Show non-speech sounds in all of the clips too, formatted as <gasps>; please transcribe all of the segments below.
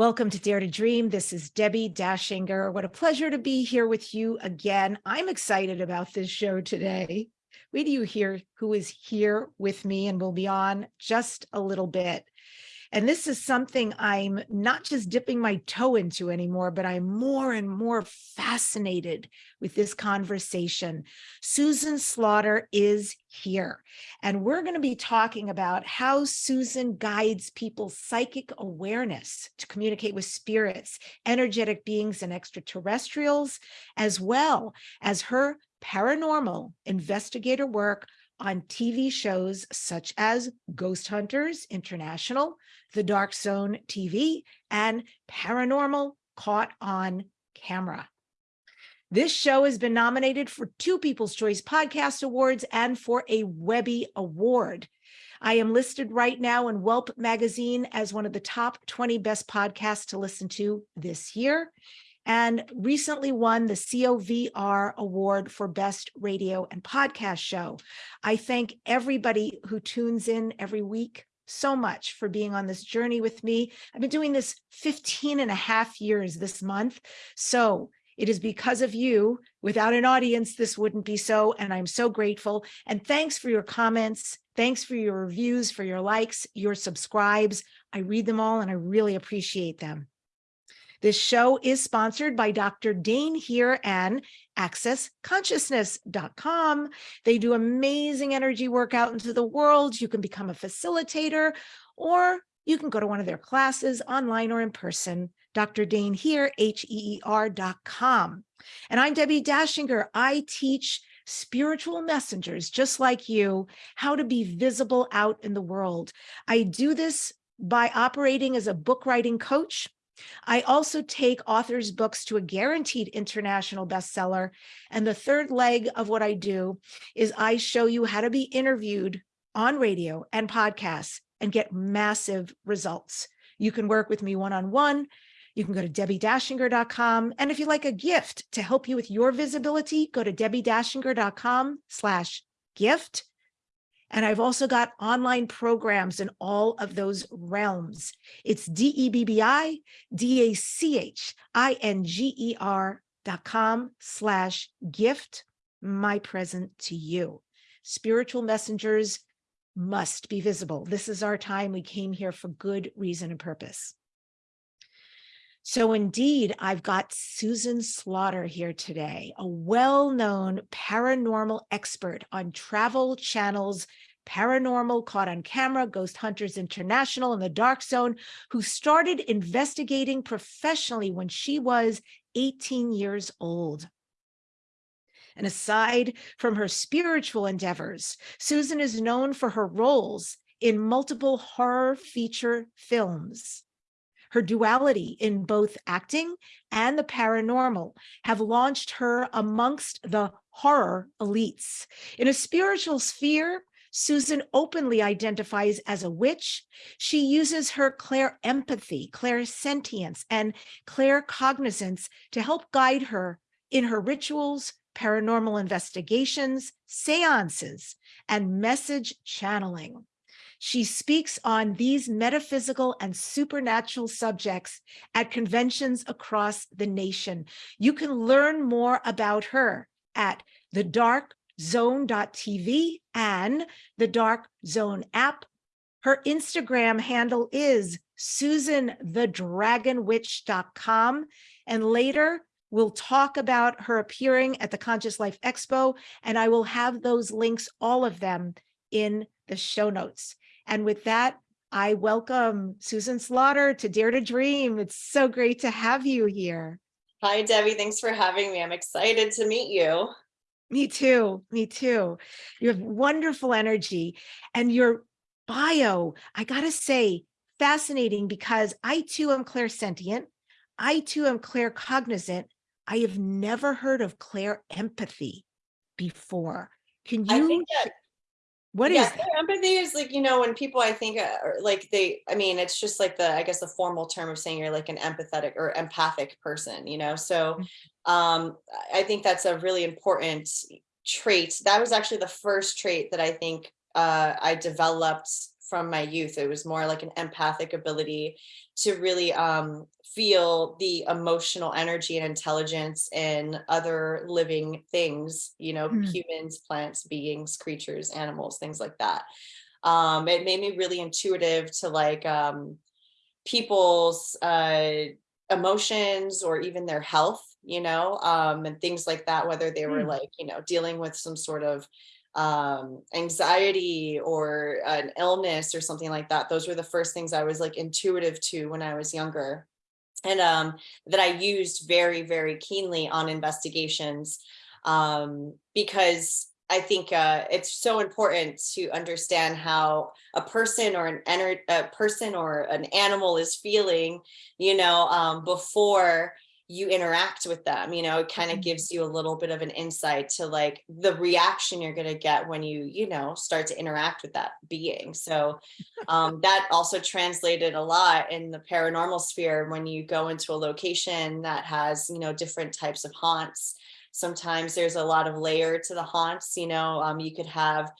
Welcome to Dare to Dream. This is Debbie Dachinger. What a pleasure to be here with you again. I'm excited about this show today. Wait do you hear who is here with me and will be on just a little bit. And this is something I'm not just dipping my toe into anymore, but I'm more and more fascinated with this conversation. Susan Slaughter is here, and we're going to be talking about how Susan guides people's psychic awareness to communicate with spirits, energetic beings, and extraterrestrials, as well as her paranormal investigator work on TV shows such as Ghost Hunters International, The Dark Zone TV, and Paranormal Caught on Camera. This show has been nominated for two People's Choice Podcast Awards and for a Webby Award. I am listed right now in Welp magazine as one of the top 20 best podcasts to listen to this year and recently won the COVR Award for Best Radio and Podcast Show. I thank everybody who tunes in every week so much for being on this journey with me. I've been doing this 15 and a half years this month. So it is because of you. Without an audience, this wouldn't be so. And I'm so grateful. And thanks for your comments. Thanks for your reviews, for your likes, your subscribes. I read them all and I really appreciate them. This show is sponsored by Dr. Dain Heer and accessconsciousness.com. They do amazing energy work out into the world. You can become a facilitator or you can go to one of their classes online or in person. Dr. Dain Heer, H-E-E-R dot com. And I'm Debbie Dachinger. I teach spiritual messengers just like you how to be visible out in the world. I do this by operating as a book writing coach I also take authors' books to a guaranteed international bestseller. And the third leg of what I do is I show you how to be interviewed on radio and podcasts and get massive results. You can work with me one-on-one. -on -one. You can go to debbiedachinger.com. And if you like a gift to help you with your visibility, go to debbiedachinger.com slash gift. And I've also got online programs in all of those realms. It's D-E-B-B-I, D-A-C-H-I-N-G-E-R dot com slash gift my present to you. Spiritual messengers must be visible. This is our time. We came here for good reason and purpose. So indeed, I've got Susan Slaughter here today, a well-known paranormal expert on Travel Channel's Paranormal Caught on Camera, Ghost Hunters International, and The Dark Zone, who started investigating professionally when she was 18 years old. And aside from her spiritual endeavors, Susan is known for her roles in multiple horror feature films. Her duality in both acting and the paranormal have launched her amongst the horror elites. In a spiritual sphere, Susan openly identifies as a witch. She uses her clair empathy, clairsentience, and claircognizance to help guide her in her rituals, paranormal investigations, seances, and message channeling. She speaks on these metaphysical and supernatural subjects at conventions across the nation. You can learn more about her at thedarkzone.tv and the Dark Zone app. Her Instagram handle is susanthedragonwitch.com. And later, we'll talk about her appearing at the Conscious Life Expo, and I will have those links, all of them, in the show notes. And with that, I welcome Susan Slaughter to Dare to Dream. It's so great to have you here. Hi, Debbie. Thanks for having me. I'm excited to meet you. Me too. Me too. You have wonderful energy and your bio, I got to say, fascinating because I too am clairsentient. I too am claircognizant. I have never heard of clair empathy before. Can you? I think that what yeah, is empathy is like, you know, when people I think uh, like they, I mean, it's just like the, I guess the formal term of saying you're like an empathetic or empathic person, you know? So mm. um, I think that's a really important trait. That was actually the first trait that I think uh, I developed from my youth. It was more like an empathic ability to really um, feel the emotional energy and intelligence in other living things, you know, Mm. humans, plants, beings, creatures, animals, things like that. Um, it made me really intuitive to like um, people's uh, emotions or even their health, you know, um, and things like that, whether they were Hmm. like, you know, dealing with some sort of um, anxiety or an illness or something like that. Those were the first things I was like intuitive to when I was younger. And um, that I used very, very keenly on investigations um, because I think uh, it's so important to understand how a person or an ener- a person or an animal is feeling, you know, um, before you interact with them. You know, it kind of Mhm. gives you a little bit of an insight to like the reaction you're going to get when you, you know, start to interact with that being. So um, that also translated a lot in the paranormal sphere when you go into a location that has, you know, different types of haunts sometimes there's a lot of layer to the haunts you know um, you could have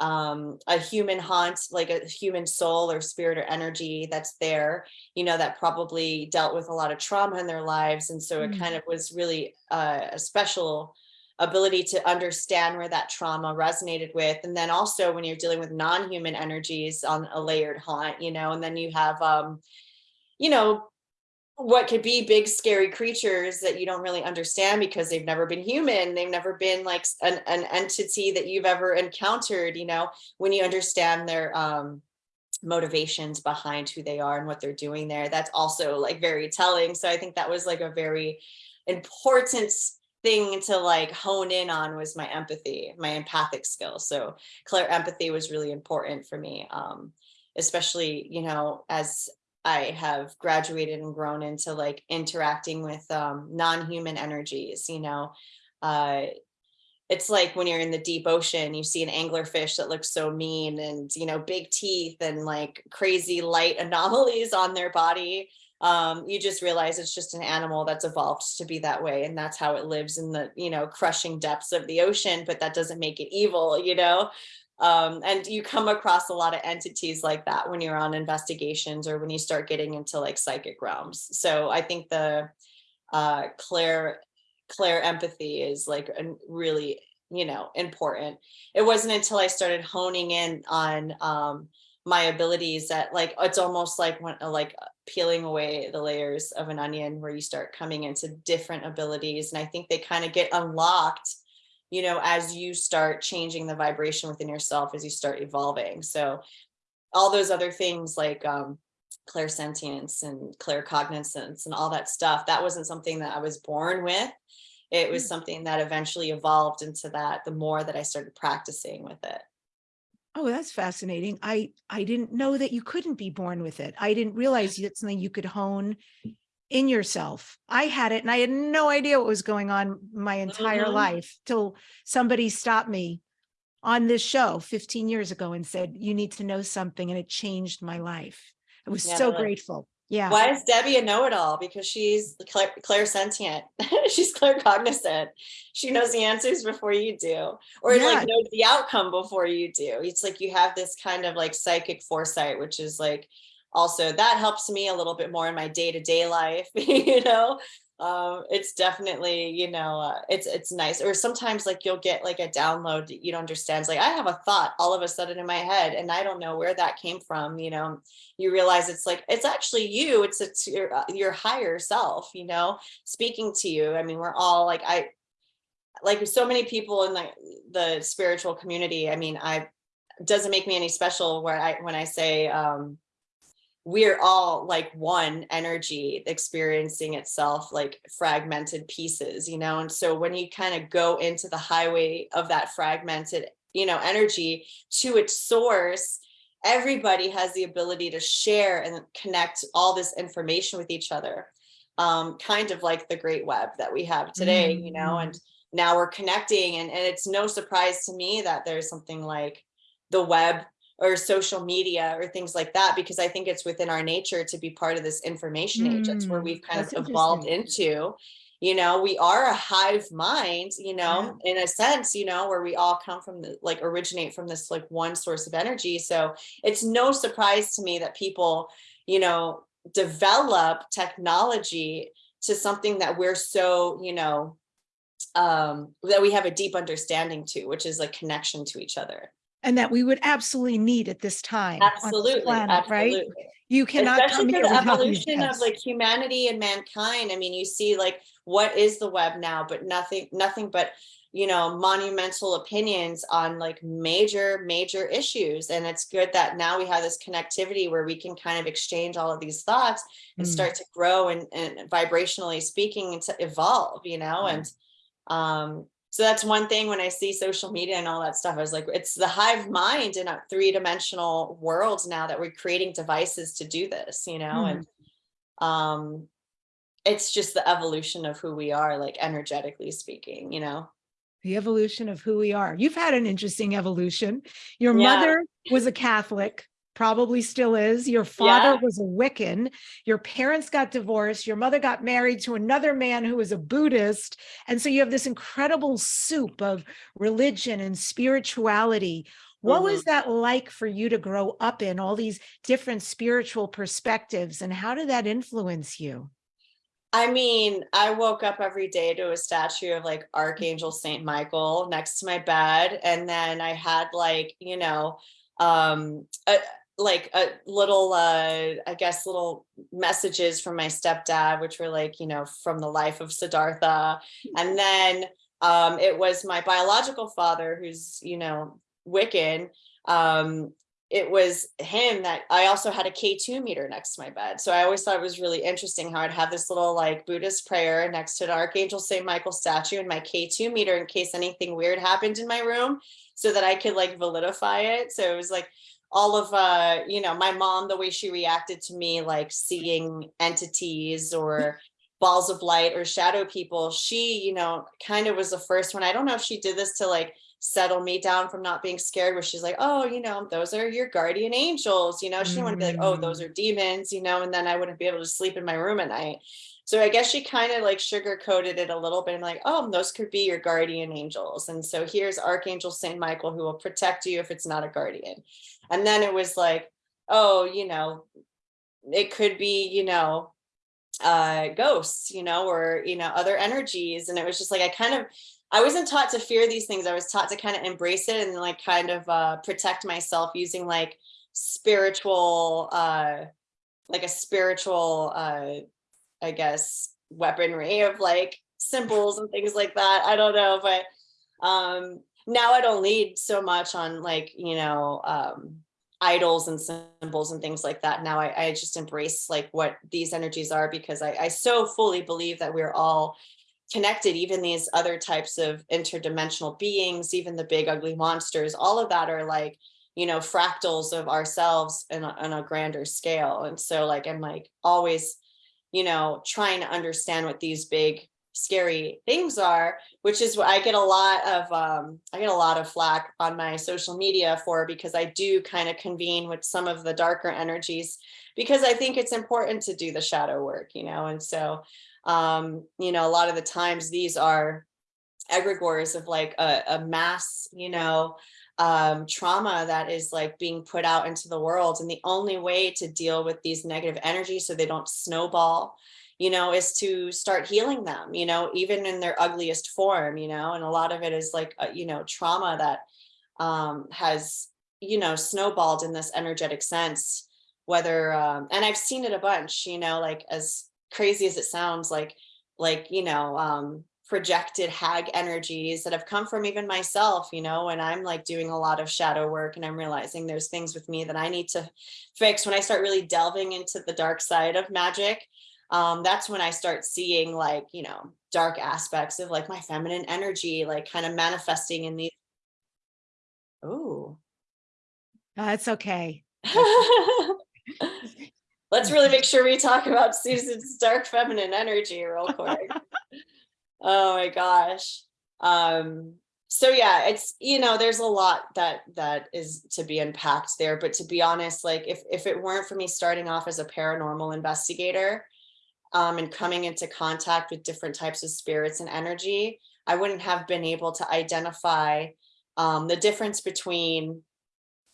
um, a human haunt like a human soul or spirit or energy that's there you know that probably dealt with a lot of trauma in their lives and so it Mm. kind of was really uh, a special ability to understand where that trauma resonated with and then also when you're dealing with non-human energies on a layered haunt you know and then you have um you know what could be big scary creatures that you don't really understand because they've never been human. They've never been like an, an entity that you've ever encountered you know when you understand their um motivations behind who they are and what they're doing there. That's also like very telling. So i think that was like a very important thing to like hone in on was my empathy my empathic skill. So clair empathy was really important for me um especially you know as I have graduated and grown into like interacting with um, non-human energies, you know. Uh, it's like when you're in the deep ocean, you see an anglerfish that looks so mean and, you know, big teeth and like crazy light <laughs> anomalies on their body. Um, you just realize it's just an animal that's evolved to be that way. And that's how it lives in the, you know, crushing depths of the ocean, but that doesn't make it evil, you know? Um, and you come across a lot of entities like that when you're on investigations or when you start getting into like psychic realms. So i think the uh clair clair empathy is like a really you know important. It wasn't until i started honing in on um my abilities that like it's almost like when like peeling away the layers of an onion where you start coming into different abilities. And i think they kind of get unlocked you know, as you start changing the vibration within yourself, as you start evolving. So all those other things like um, clairsentience and claircognizance and all that stuff, that wasn't something that I was born with. It was Mm. something that eventually evolved into that the more that I started practicing with it. Oh, that's fascinating. I I didn't know that you couldn't be born with it. I didn't realize it's something you could hone in yourself. I had it and I had no idea what was going on my entire Mhm. life till somebody stopped me on this show 15 years ago and said, you need to know something. And it changed my life. I was Yeah, so grateful. Yeah. Why is Debbie a know-it-all? Because she's clair clairsentient. <laughs> she's claircognizant. She knows the answers before you do, or Yeah. like knows the outcome before you do. It's like you have this kind of like psychic foresight, which is like also that helps me a little bit more in my day-to-day life. <laughs> you know, um, it's definitely you know uh, it's it's nice. Or sometimes like you'll get like a download that you don't understand. It's like I have a thought all of a sudden in my head, and I don't know where that came from. You know, you realize it's like it's actually you it's it's your uh, your higher self you know speaking to you i mean we're all like i like so many people in the the spiritual community i mean i doesn't make me any special where i when i say um we're all like one energy experiencing itself like fragmented pieces you know? And so when you kind of go into the highway of that fragmented you know energy to its source everybody has the ability to share and connect all this information with each other um, kind of like the great web that we have today you know? And now we're connecting and, and it's no surprise to me that there's something like the web or social media or things like that because i think it's within our nature to be part of this information age that's where Mm, we've kind of evolved into you know we are a hive mind you know in a sense you know where we all come from the like originate from this like one source of energy. So it's no surprise to me that people you know develop technology to something that we're so you know um that we have a deep understanding to which is like connection to each other And that we would absolutely need at this time. on this absolutely Right? absolutely You cannot come especially for here the evolution of like humanity and mankind i mean you see like what is the web now but nothing nothing but you know monumental opinions on like major major issues and it's good that now we have this connectivity where we can kind of exchange all of these thoughts and Mm. start to grow and, and vibrationally speaking and to evolve you know Mm. and um so that's one thing when I see social media and all that stuff, I was like, it's the hive mind in a three dimensional world now that we're creating devices to do this, you know, and um it's just the evolution of who we are, like energetically speaking, you know. The evolution of who we are. You've had an interesting evolution. Your Yeah. mother was a Catholic, probably still is. Your father Yeah. was a Wiccan. Your parents got divorced. Your mother got married to another man who was a Buddhist. And so you have this incredible soup of religion and spirituality. What Mhm. was that like for you to grow up in all these different spiritual perspectives? And how did that influence you? I mean, I woke up every day to a statue of like Archangel Saint Michael next to my bed. And then I had like, you know, um, a, like a little, uh, I guess, little messages from my stepdad, which were like, you know, from the life of Siddhartha. And then um, it was my biological father, who's, you know, Wiccan. Um, it was him that I also had a K2 meter next to my bed. So I always thought it was really interesting how I'd have this little like Buddhist prayer next to the Archangel St. Michael statue and my K2 meter in case anything weird happened in my room so that I could like validify it. So it was like all of uh you know my mom the way she reacted to me like seeing entities or <laughs> balls of light or shadow people she you know kind of was the first one. I don't know if she did this to like settle me down from not being scared where she's like oh you know those are your guardian angels you know? She didn't want to be like oh those are demons you know? And then i wouldn't be able to sleep in my room at night. So i guess she kind of like sugar coated it a little bit and like oh those could be your guardian angels. And so here's archangel saint michael who will protect you if it's not a guardian and then it was like oh you know it could be you know uh ghosts you know or you know other energies. And it was just like i kind of i wasn't taught to fear these things. I was taught to kind of embrace it and like kind of uh protect myself using like spiritual uh like a spiritual uh i guess weaponry of like symbols and things like that. I don't know but um now i don't lead so much on like you know um idols and symbols and things like that. Now I, I just embrace like what these energies are because I, I so fully believe that we're all connected, even these other types of interdimensional beings, even the big ugly monsters, all of that are like, you know, fractals of ourselves in a, on a grander scale. And so like, I'm like always, you know, trying to understand what these big scary things are which is what i get a lot of um i get a lot of flack on my social media for because i do kind of convene with some of the darker energies because i think it's important to do the shadow work you know and so um you know a lot of the times these are egregores of like a, a mass you know um trauma that is like being put out into the world. And the only way to deal with these negative energies so they don't snowball you know, is to start healing them, you know, even in their ugliest form, you know, and a lot of it is like, uh, you know, trauma that um, has, you know, snowballed in this energetic sense, whether, um, and I've seen it a bunch, you know, like as crazy as it sounds, like, like, you know, um, projected hag energies that have come from even myself, you know, and I'm like doing a lot of shadow work and I'm realizing there's things with me that I need to fix when I start really delving into the dark side of magic um, that's when I start seeing like, you know, dark aspects of like my feminine energy, like kind of manifesting in these. Oh, That's okay. <laughs> let's really make sure we talk about Susan's dark feminine energy real quick. <laughs> oh my gosh. Um, so yeah, it's, you know, there's a lot that, that is to be unpacked there, but to be honest, like if, if it weren't for me starting off as a paranormal investigator, um, and coming into contact with different types of spirits and energy, I wouldn't have been able to identify um, the difference between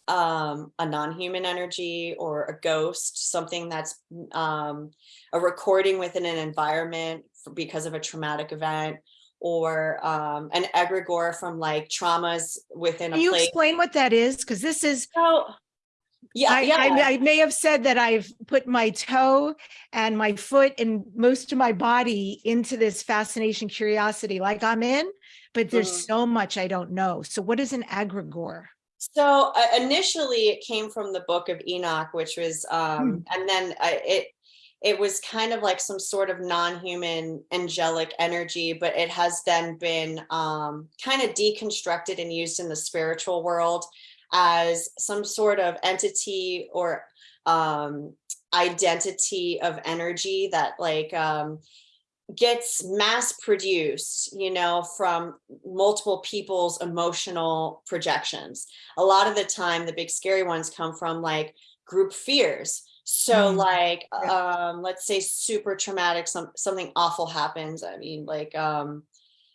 um, a non-human energy or a ghost, something that's um, a recording within an environment for, because of a traumatic event, or um, an egregore from like traumas within a Can you place. explain what that is? Because this is, So, yeah, I, yeah. I, I may have said that I've put my toe and my foot and most of my body into this fascination, curiosity, like I'm in, but there's Mhm. so much I don't know. So what is an egregore? So uh, initially it came from the book of Enoch, which was, um, and then I, it, it was kind of like some sort of non-human angelic energy, but it has then been um, kind of deconstructed and used in the spiritual world as some sort of entity or um, identity of energy that like um, gets mass produced, you know, from multiple people's emotional projections. A lot of the time, the big scary ones come from like group fears. So Mm, like, yeah. um, let's say super traumatic, some, something awful happens. I mean, like, um,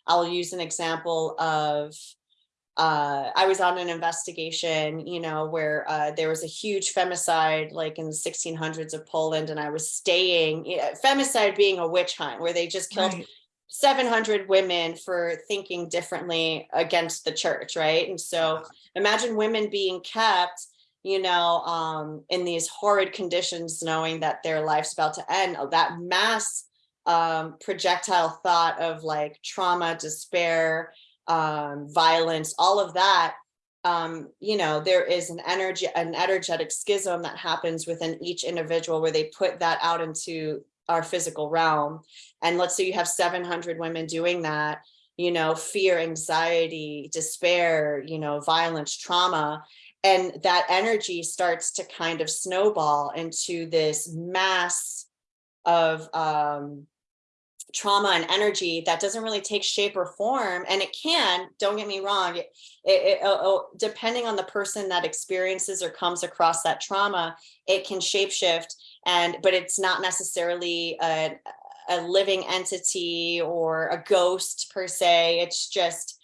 I'll use an example of, uh, I was on an investigation, you know, where uh, there was a huge femicide like in the 1600s of Poland, and I was staying, femicide being a witch hunt where they just killed Right. 700 women for thinking differently against the church, right? And so imagine women being kept, you know, um, in these horrid conditions, knowing that their life's about to end. Oh, That mass um, projectile thought of like trauma, despair, um, violence, all of that. Um, you know, there is an energy, an energetic schism that happens within each individual where they put that out into our physical realm. And let's say you have 700 women doing that, you know, fear, anxiety, despair, you know, violence, trauma. And that energy starts to kind of snowball into this mass of um, trauma and energy that doesn't really take shape or form. And it can, don't get me wrong, it, it, it- oh, oh, depending on the person that experiences or comes across that trauma, it can shapeshift and, but it's not necessarily a, a living entity or a ghost per se. It's just,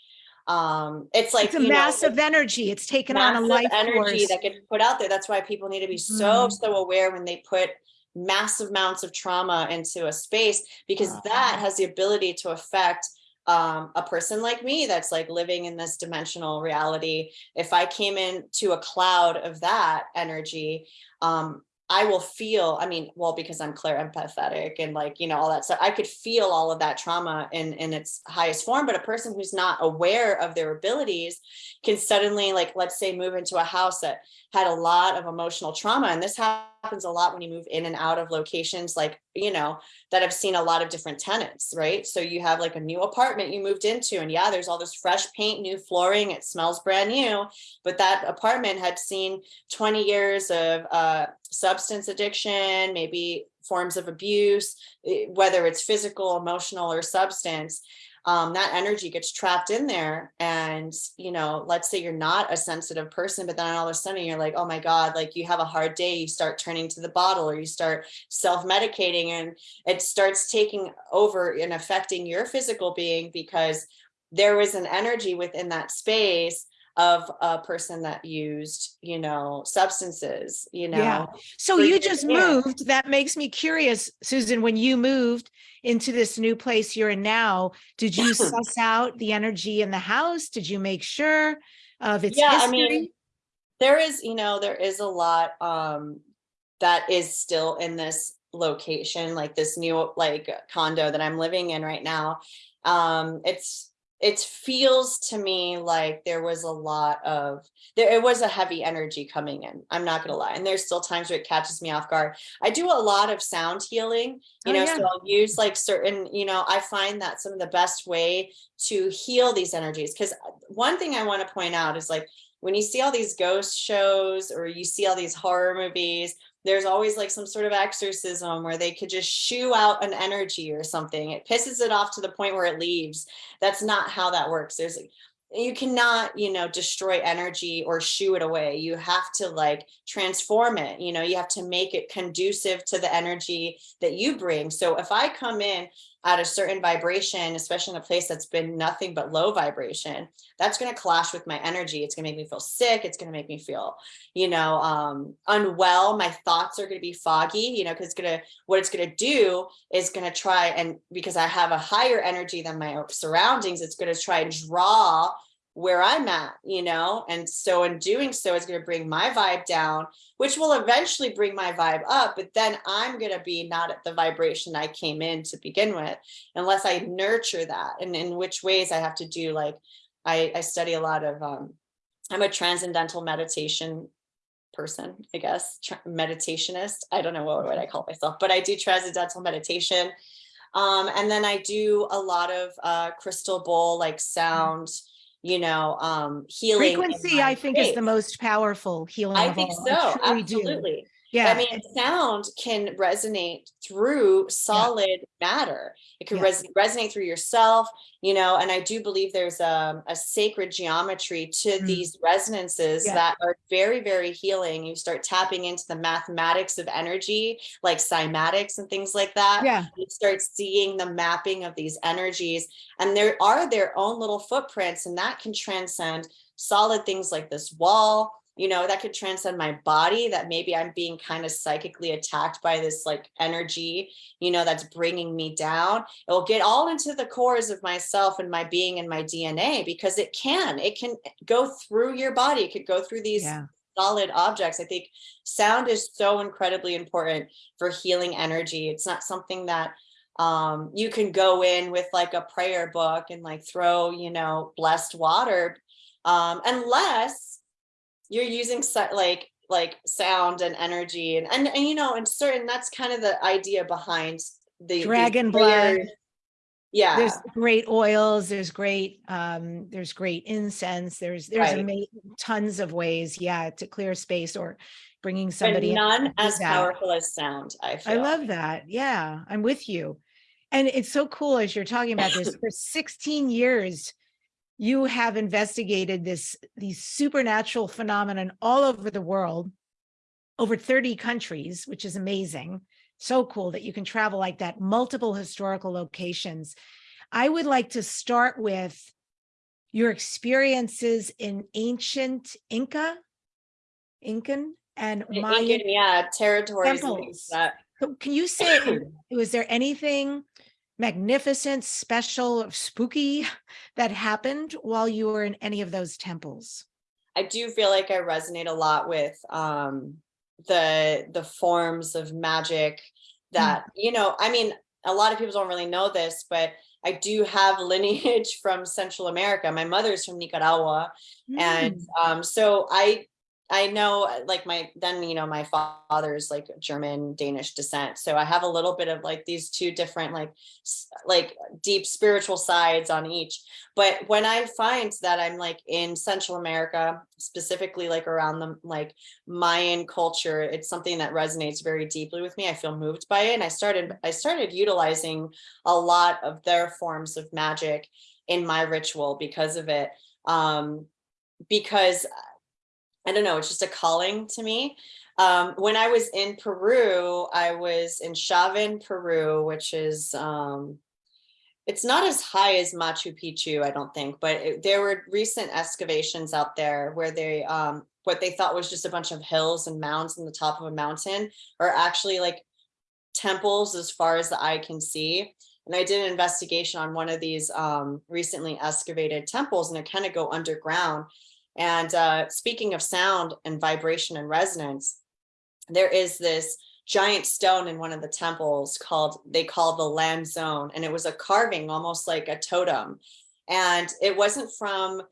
um, it's like, It's a you know, energy. It's taken on a massive life energy force. that gets put out there. That's why people need to be so, Mhm. so aware when they put massive amounts of trauma into a space, because that has the ability to affect um, a person like me that's like living in this dimensional reality. If I came into a cloud of that energy, um, I will feel, I mean, well, because I'm clair empathetic and like, you know, all that stuff, I could feel all of that trauma in, in its highest form, but a person who's not aware of their abilities can suddenly like, let's say move into a house that had a lot of emotional trauma. And this happens a lot when you move in and out of locations like, you know, that have seen a lot of different tenants, right? So you have like a new apartment you moved into and yeah, there's all this fresh paint, new flooring, it smells brand new, but that apartment had seen 20 years of uh, substance addiction, maybe forms of abuse, eh, whether it's physical, emotional, or substance um, that energy gets trapped in there. And, you know, let's say you're not a sensitive person, but then all of a sudden you're like, oh my God, like you have a hard day, you start turning to the bottle or you start self-medicating and it starts taking over and affecting your physical being because there was an energy within that space of a person that used, you know, substances, you know. Yeah. So you just moved. That makes me curious, Susan, when you moved into this new place you're in now, did you <clears throat> suss out the energy in the house? Did you make sure of its Yeah, I mean, there is, you know, there is a lot um that is still in this location, like this new like condo that I'm living in right now. Um, it's it feels to me like there was a lot of there it was a heavy energy coming in. I'm not gonna lie. And there's still times where it catches me off guard. I do a lot of sound healing, you Oh, know, yeah. so I'll use like certain, you know, I find that some of the best way to heal these energies. Because uh, one thing I want to point out is like when you see all these ghost shows or you see all these horror movies, there's always like some sort of exorcism where they could just shoo out an energy or something. It pisses it off to the point where it leaves. That's not how that works. There's you cannot, you know, destroy energy or shoo it away. You have to like transform it. You know, you have to make it conducive to the energy that you bring. So if I come in at a certain vibration, especially in a place that's been nothing but low vibration, that's going to clash with my energy. It's going to make me feel sick. It's going to make me feel, you know, um, unwell. My thoughts are going to be foggy, you know, because it's going to, what it's going to do is going to try and because I have a higher energy than my surroundings, it's going to try and draw where I'm at, you know? And so in doing so, it's going to bring my vibe down, which will eventually bring my vibe up, but then I'm going to be not at the vibration I came in to begin with, unless I nurture that. And in which ways I have to do, like, I, I study a lot of, um, I'm a transcendental meditation person, I guess, meditationist. I don't know what, what I call myself, but I do transcendental meditation. Um, and then I do a lot of uh, crystal bowl, like sound, you know, um, healing. Frequency, I think, is the most powerful healing I think so, absolutely. Yeah. I mean, sound can resonate through solid matter. It can Yeah. res- resonate through yourself, you know, and I do believe there's a, a sacred geometry to Mm. these resonances Yeah. that are very, very healing. You start tapping into the mathematics of energy, like cymatics and things like that. Yeah. You start seeing the mapping of these energies, and there are their own little footprints, and that can transcend solid things like this wall, you know, that could transcend my body that maybe I'm being kind of psychically attacked by this like energy, you know, that's bringing me down. It will get all into the cores of myself and my being and my DNA because it can, it can go through your body. It could go through these Yeah. solid objects. I think sound is so incredibly important for healing energy. It's not something that um you can go in with like a prayer book and like throw, you know, blessed water um unless you're using like like sound and energy and, and and you know and certain that's kind of the idea behind the Dragon blood. yeah There's great oils, there's great, um, there's great incense, there's, there's Right. tons of ways, yeah, to clear space or bringing but somebody. to none as that. powerful as sound i feel. I love that. Yeah, I'm with you. And it's so cool as you're talking about this <coughs> for 16 years. You have investigated this, these supernatural phenomenon all over the world, over 30 countries, which is amazing. So cool that you can travel like that, multiple historical locations. I would like to start with your experiences in ancient Inca, Incan and Mayan Incan, yeah territories temples. so Can you say, <clears throat> was there anything magnificent, special, spooky <laughs> that happened while you were in any of those temples? I do feel like I resonate a lot with um the the forms of magic that you know I mean a lot of people don't really know this but I do have <laughs> lineage from Central America. My mother's from Nicaragua and Mm, um so I I know uh, like my then you know my father's like German Danish descent so I have a little bit of like these two different like like deep spiritual sides on each but when I find that I'm like in Central America specifically like around the like Mayan culture it's something that resonates very deeply with me I feel moved by it and I started I started utilizing a lot of their forms of magic in my ritual because of it um because I don't know, it's just a calling to me. Um, when I was in Peru, I was in Chavin, Peru, which is, um, it's not as high as Machu Picchu, I don't think, but it, there were recent excavations out there where they, um, what they thought was just a bunch of hills and mounds on the top of a mountain are actually like temples as far as the eye can see. And I did an investigation on one of these um, recently excavated temples and it kind of go underground. And uh, speaking of sound and vibration and resonance, there is this giant stone in one of the temples called, they call the Lanzón. And it was a carving, almost like a totem. And it wasn't from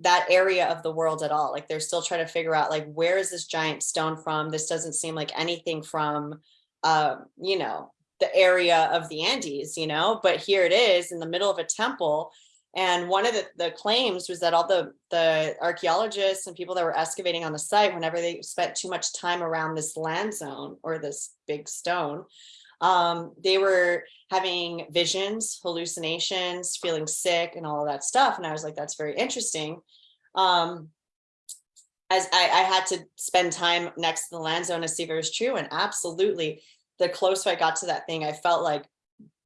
that area of the world at all. Like they're still trying to figure out like, where is this giant stone from? This doesn't seem like anything from, uh, you know, the area of the Andes, you know, but here it is in the middle of a temple. And one of the, the claims was that all the, the archaeologists and people that were excavating on the site, whenever they spent too much time around this Lanzón or this big stone, um, they were having visions, hallucinations, feeling sick and all of that stuff. And I was like, that's very interesting. Um, as I, I had to spend time next to the Lanzón to see if it was true. And absolutely, the closer I got to that thing, I felt like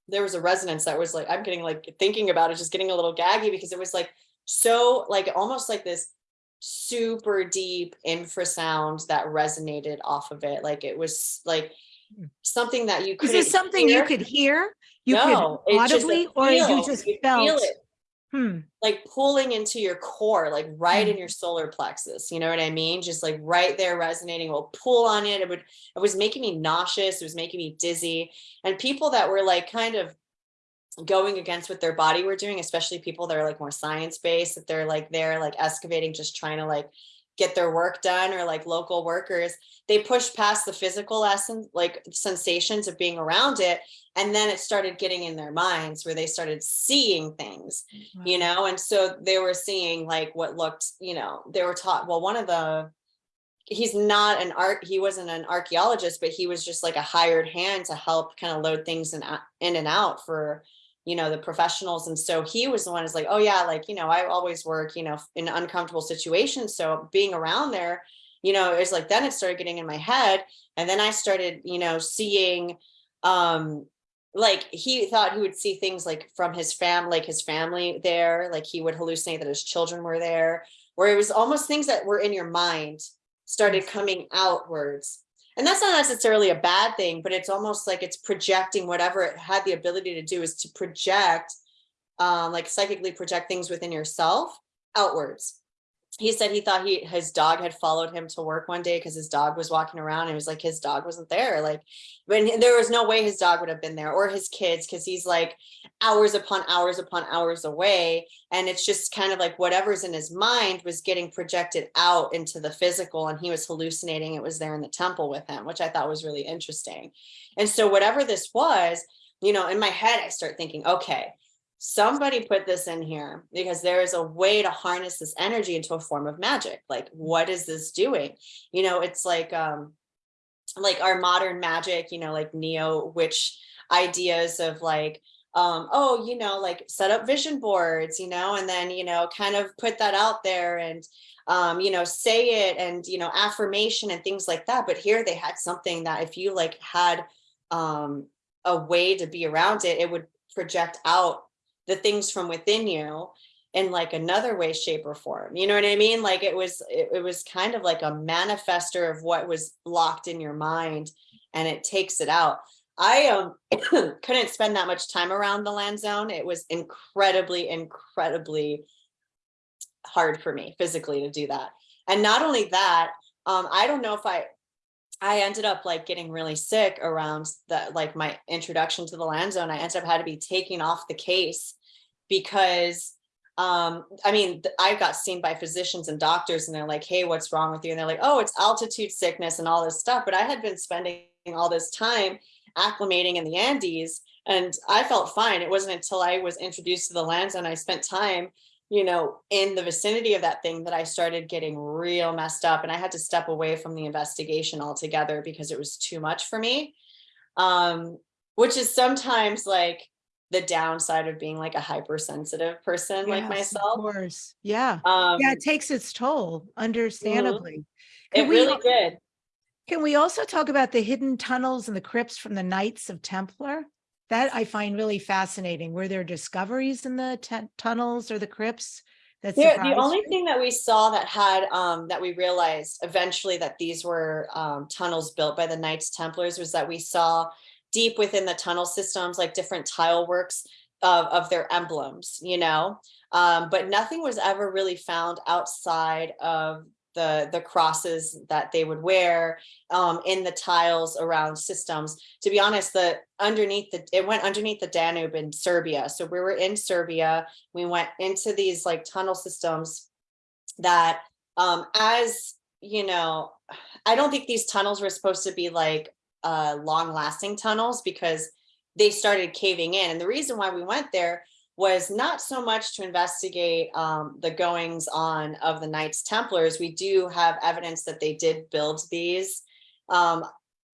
there was a resonance that was like, I'm getting like thinking about it, just getting a little gaggy because it was like so like almost like this super deep infrasound that resonated off of it. Like it was like Hmm. something that you could. Is this something you could hear? You No, could it's just a audibly, or you just You feel felt? it Hmm, like pulling into your core, like right Mm. in your solar plexus. You know what I mean? Just like right there resonating. Will pull on it. It would. It was making me nauseous. It was making me dizzy. And people that were like kind of going against what their body were doing, especially people that are like more science based, that they're like they're like excavating, just trying to like get their work done, or like local workers. They pushed past the physical essence, like sensations of being around it, and then it started getting in their minds where they started seeing things mm-hmm. you know and so they were seeing like what looked you know they were taught well one of the he's not an art he wasn't an archaeologist but he was just like a hired hand to help kind of load things in, uh, in and out for you know the professionals. And so he was the one who's like oh yeah like you know i always work you know in uncomfortable situations. So being around there you know it's like then it started getting in my head. And then i started you know seeing um like he thought he would see things like from his fam like his family there. Like he would hallucinate that his children were there. Where it was almost things that were in your mind started coming outwards and that's not necessarily a bad thing but it's almost like it's projecting whatever it had the ability to do is to project um like psychically project things within yourself outwards he said he thought he his dog had followed him to work one day because his dog was walking around and it was like his dog wasn't there like when there was no way his dog would have been there or his kids because he's like hours upon hours upon hours away and it's just kind of like whatever's in his mind was getting projected out into the physical and he was hallucinating it was there in the temple with him which i thought was really interesting. And so whatever this was you know in my head i start thinking okay somebody put this in here because there is a way to harness this energy into a form of magic. Like what is this doing? You know it's like um like our modern magic you know like neo witch ideas of like um oh you know like set up vision boards you know and then you know kind of put that out there and um you know say it and you know affirmation and things like that. But here they had something that if you like had um a way to be around it it would project out the things from within you in like another way shape or form. You know what i mean? Like it was it, it was kind of like a manifester of what was locked in your mind and it takes it out. I um <clears throat> couldn't spend that much time around the Lanzón. It was incredibly incredibly hard for me physically to do that. And not only that um i don't know if i I ended up like getting really sick around that, like my introduction to the Lanzón. I ended up had to be taking off the case because um I mean, I got seen by physicians and doctors and they're like, hey, what's wrong with you? And they're like, oh, it's altitude sickness and all this stuff. But I had been spending all this time acclimating in the Andes and I felt fine. It wasn't until I was introduced to the Lanzón, I spent time you know, in the vicinity of that thing that I started getting real messed up and I had to step away from the investigation altogether because it was too much for me. Um, which is sometimes like the downside of being like a hypersensitive person like Yes, of myself. course. Yeah. Um, Yeah, it takes its toll, understandably. it we, really al- did. can we also talk about the hidden tunnels and the crypts from the Knights of Templar? That I find really fascinating. Were there discoveries in the tunnels or the crypts? That the only you? thing that we saw that had um that we realized eventually that these were um tunnels built by the Knights Templars was that we saw deep within the tunnel systems like different tile works of of their emblems, you know. Um, but nothing was ever really found outside of the the crosses that they would wear um in the tiles around systems. To be honest the underneath the it went underneath the danube in serbia. So we were in serbia. We went into these like tunnel systems that um as you know i don't think these tunnels were supposed to be like uh long lasting tunnels because they started caving in. And the reason why we went there was not so much to investigate um, the goings on of the Knights Templars. We do have evidence that they did build these. Um,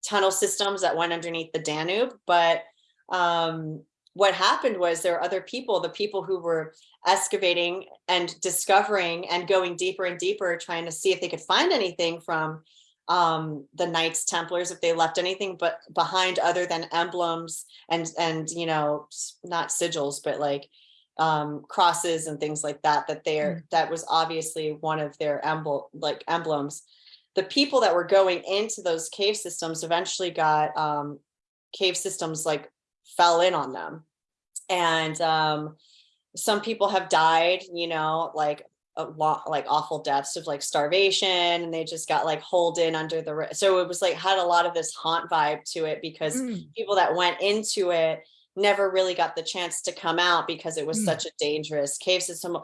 tunnel systems that went underneath the Danube, but um, what happened was there were other people, the people who were excavating and discovering and going deeper and deeper, trying to see if they could find anything from um, the Knights Templars, if they left anything but behind other than emblems and, and, you know, not sigils, but like um, crosses and things like that, that they're, that was obviously one of their emblem, like emblems. The people that were going into those cave systems eventually got um, cave systems like fell in on them. And um, some people have died, you know, like a lot, like awful deaths of like starvation and they just got like holed in under the, so it was like had a lot of this haunt vibe to it because Mm, people that went into it never really got the chance to come out because it was Mm. such a dangerous cave system.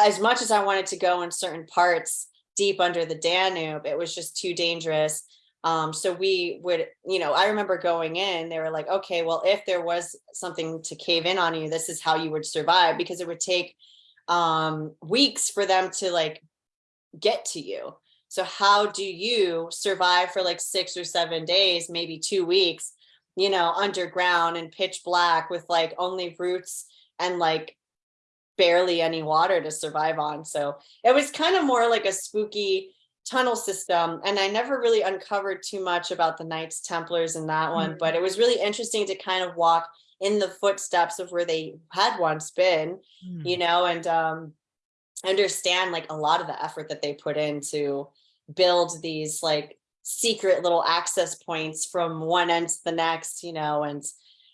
As much as I wanted to go in certain parts deep under the Danube, it was just too dangerous. Um, so we would, you know, I remember going in, they were like, okay, well, if there was something to cave in on you, this is how you would survive because it would take um weeks for them to like get to you. So how do you survive for like six or seven days, maybe two weeks, you know, underground and pitch black with like only roots and like barely any water to survive on. So it was kind of more like a spooky tunnel system. And I never really uncovered too much about the Knights Templars in that one, Mhm. but it was really interesting to kind of walk in the footsteps of where they had once been mm. you know, and um understand like a lot of the effort that they put in to build these like secret little access points from one end to the next, you know, and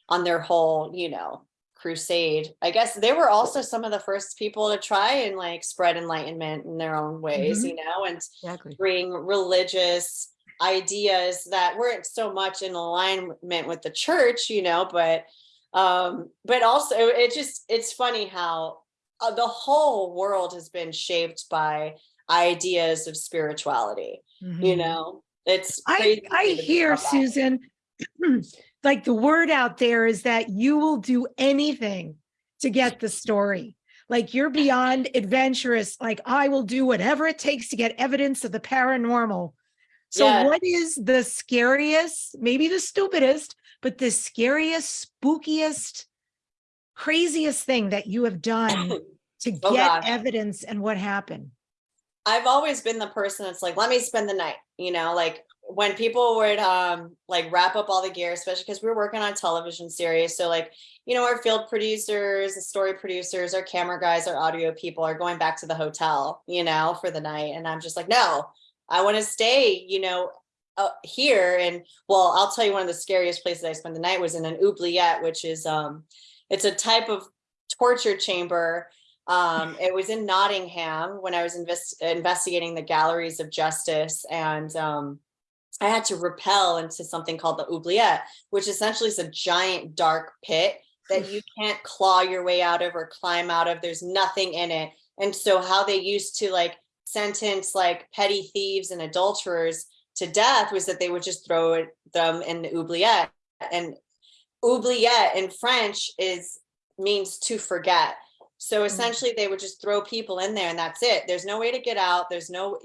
on their whole, you know, crusade. I guess they were also some of the first people to try and like spread enlightenment in their own ways, Mhm. you know, and Exactly. bring religious ideas that weren't so much in alignment with the church, you know, but um but also it just it's funny how uh, the whole world has been shaped by ideas of spirituality, you Mhm. know. it's, I, I hear. Susan, <clears throat> like the word out there is that you will do anything to get the story. Like you're <laughs> beyond adventurous, like I will do whatever it takes to get evidence of the paranormal. So Yeah. what is the scariest, maybe the stupidest, but the scariest, spookiest, craziest thing that you have done <coughs> to Oh, get evidence and what happened? I've always been the person that's like, let me spend the night, you know, like when people would um like wrap up all the gear, especially because we were working on a television series. So like, you know, our field producers, the story producers, our camera guys, our audio people are going back to the hotel, you know, for the night. And I'm just like, no, I want to stay, you know, uh, here. And well, I'll tell you one of the scariest places I spent the night was in an oubliette, which is um it's a type of torture chamber um, it was in Nottingham when I was invest- investigating the galleries of justice, and um, I had to rappel into something called the oubliette, which essentially is a giant dark pit that you <laughs> can't claw your way out of or climb out of. There's nothing in it, and so how they used to like sentence like petty thieves and adulterers to death was that they would just throw it, them in the oubliette, and oubliette in French is means to forget. So hmm. essentially they would just throw people in there and that's it. There's no way to get out. There's no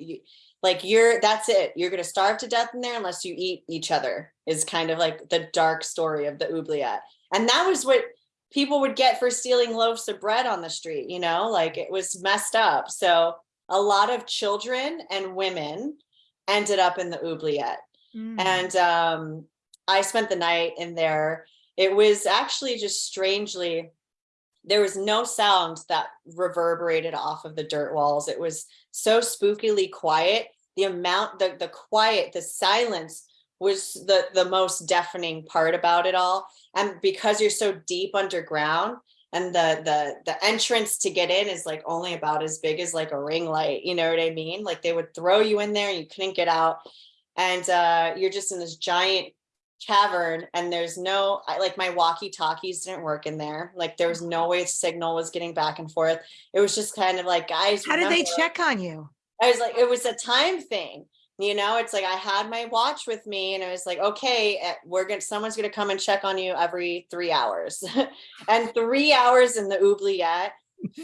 like you're that's it. You're going to starve to death in there unless you eat each other is kind of like the dark story of the oubliette. And that was what people would get for stealing loaves of bread on the street, you know, like it was messed up. So a lot of children and women ended up in the oubliette. Mm. and um i spent the night in there. It was actually just strangely there was no sound that reverberated off of the dirt walls. It was so spookily quiet. The amount the the quiet the silence was the the most deafening part about it all. And because you're so deep underground and the the the entrance to get in is like only about as big as like a ring light you know what i mean like they would throw you in there and you couldn't get out and uh you're just in this giant cavern and there's no I, like my walkie talkies didn't work in there like there was no way signal was getting back and forth it was just kind of like guys How did they check on you? I was like, it was a time thing. You know, it's like I had my watch with me and I was like, okay, eh, we're gonna someone's gonna come and check on you every three hours. <laughs> and three hours in the oubliette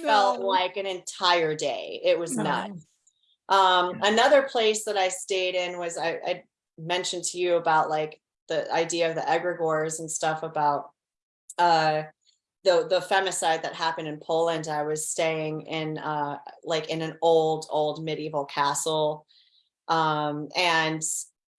felt like an entire day. It was No. nuts. Um, another place that I stayed in was I, I mentioned to you about like the idea of the egregores and stuff about uh, the, the femicide that happened in Poland, I was staying in, uh, like in an old, old medieval castle. Um, and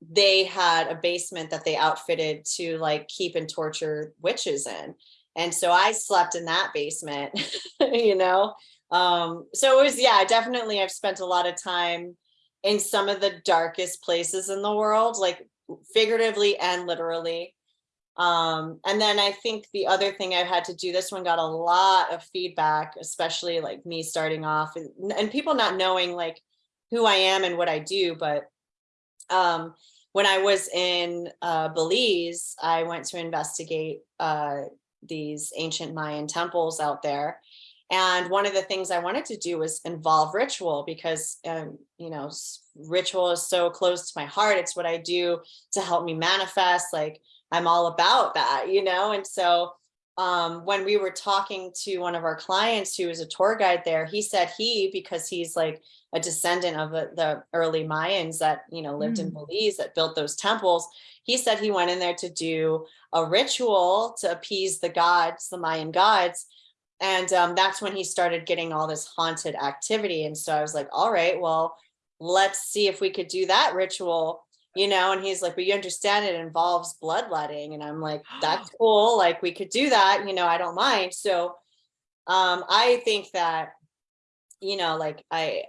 they had a basement that they outfitted to like keep and torture witches in. And so I slept in that basement, <laughs> you know? Um, so it was, yeah, definitely I've spent a lot of time in some of the darkest places in the world, like figuratively and literally. Um, and then I think the other thing I've had to do, this one got a lot of feedback, especially like me starting off and, and people not knowing like who I am and what I do, but um, when I was in uh, Belize, I went to investigate uh, these ancient Mayan temples out there. And one of the things I wanted to do was involve ritual because, um, you know, ritual is so close to my heart. It's what I do to help me manifest. Like I'm all about that, you know? And so um, when we were talking to one of our clients who was a tour guide there, he said he, because he's like a descendant of the, the early Mayans that, you know, lived mm. in Belize that built those temples. He said he went in there to do a ritual to appease the gods, the Mayan gods. And um, that's when he started getting all this haunted activity. And so I was like, all right, well, let's see if we could do that ritual you know and he's like but you understand it involves bloodletting and i'm like <gasps> that's cool like we could do that you know i don't mind. So um i think that you know like i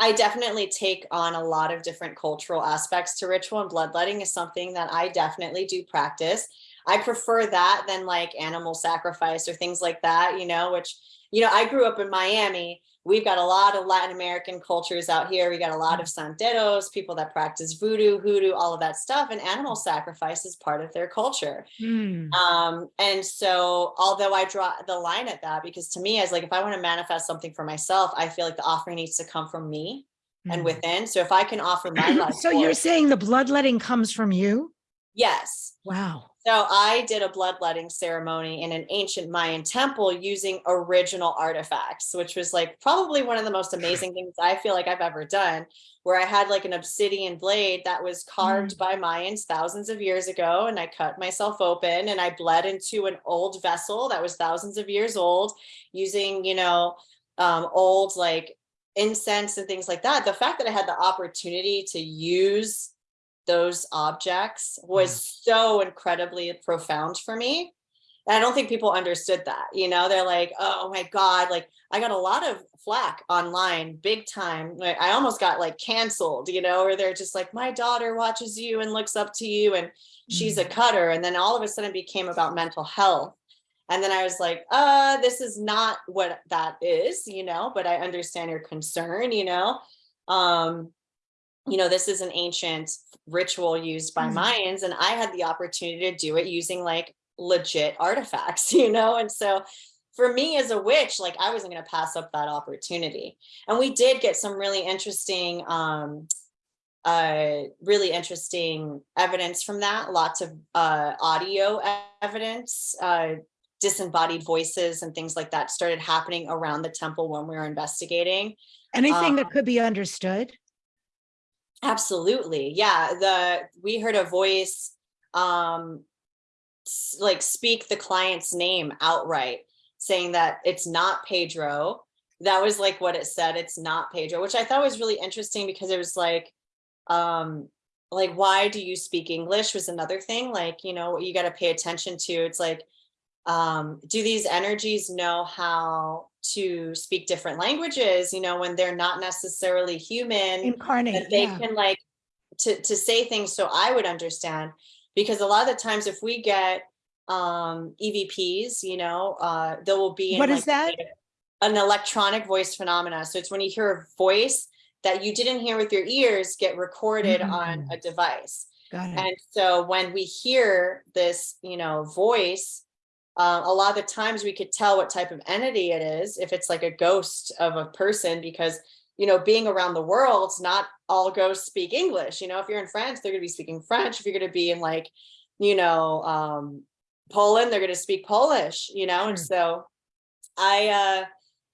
i definitely take on a lot of different cultural aspects to ritual and bloodletting is something that i definitely do practice. I prefer that than like animal sacrifice or things like that you know which you know i grew up in miami we've got a lot of Latin American cultures out here. We got a lot of santeros, people that practice voodoo, hoodoo, all of that stuff. And animal sacrifice is part of their culture. Mm. Um, and so although I draw the line at that, because to me, as like, if I want to manifest something for myself, I feel like the offering needs to come from me mm. and within. So if I can offer my <clears throat> life. so you're saying the bloodletting comes from you? Yes. Wow. So I did a bloodletting ceremony in an ancient Mayan temple using original artifacts, which was like probably one of the most <laughs> amazing things I feel like I've ever done, where I had like an obsidian blade that was carved mm. by Mayans thousands of years ago. And I cut myself open and I bled into an old vessel that was thousands of years old using, you know, um, old like incense and things like that. The fact that I had the opportunity to use those objects was mm. so incredibly profound for me. And I don't think people understood that, you know, they're like, oh my God, like I got a lot of flack online big time. Like, I almost got like canceled, you know, or they're just like, my daughter watches you and looks up to you and she's a mm. cutter. And then all of a sudden it became about mental health. And then I was like, uh, this is not what that is, you know, but I understand your concern, you know. Um, you know, this is an ancient ritual used by mm -hmm. Mayans, and I had the opportunity to do it using like legit artifacts, <laughs> you know? And so for me as a witch, like I wasn't going to pass up that opportunity. And we did get some really interesting, um, uh, really interesting evidence from that. Lots of uh, audio evidence, uh, disembodied voices and things like that started happening around the temple when we were investigating. Anything um, that could be understood? Absolutely. Yeah. The we heard a voice um like speak the client's name outright saying that it's not Pedro. That was like what it said. It's not Pedro, which I thought was really interesting because it was like um like why do you speak English was another thing like you know you got to pay attention to it's like um do these energies know how to speak different languages, you know, when they're not necessarily human, incarnate, they yeah. can like to, to say things so I would understand. Because a lot of the times if we get um, EVPs, you know, uh, there will be what is that? An electronic voice phenomena. So it's when you hear a voice that you didn't hear with your ears get recorded mm -hmm. on a device. And so when we hear this, you know, voice, uh, a lot of the times we could tell what type of entity it is if it's like a ghost of a person because you know being around the world not all ghosts speak english you know? If you're in france they're going to be speaking french. If you're going to be in like you know um poland they're going to speak polish you know? And so i uh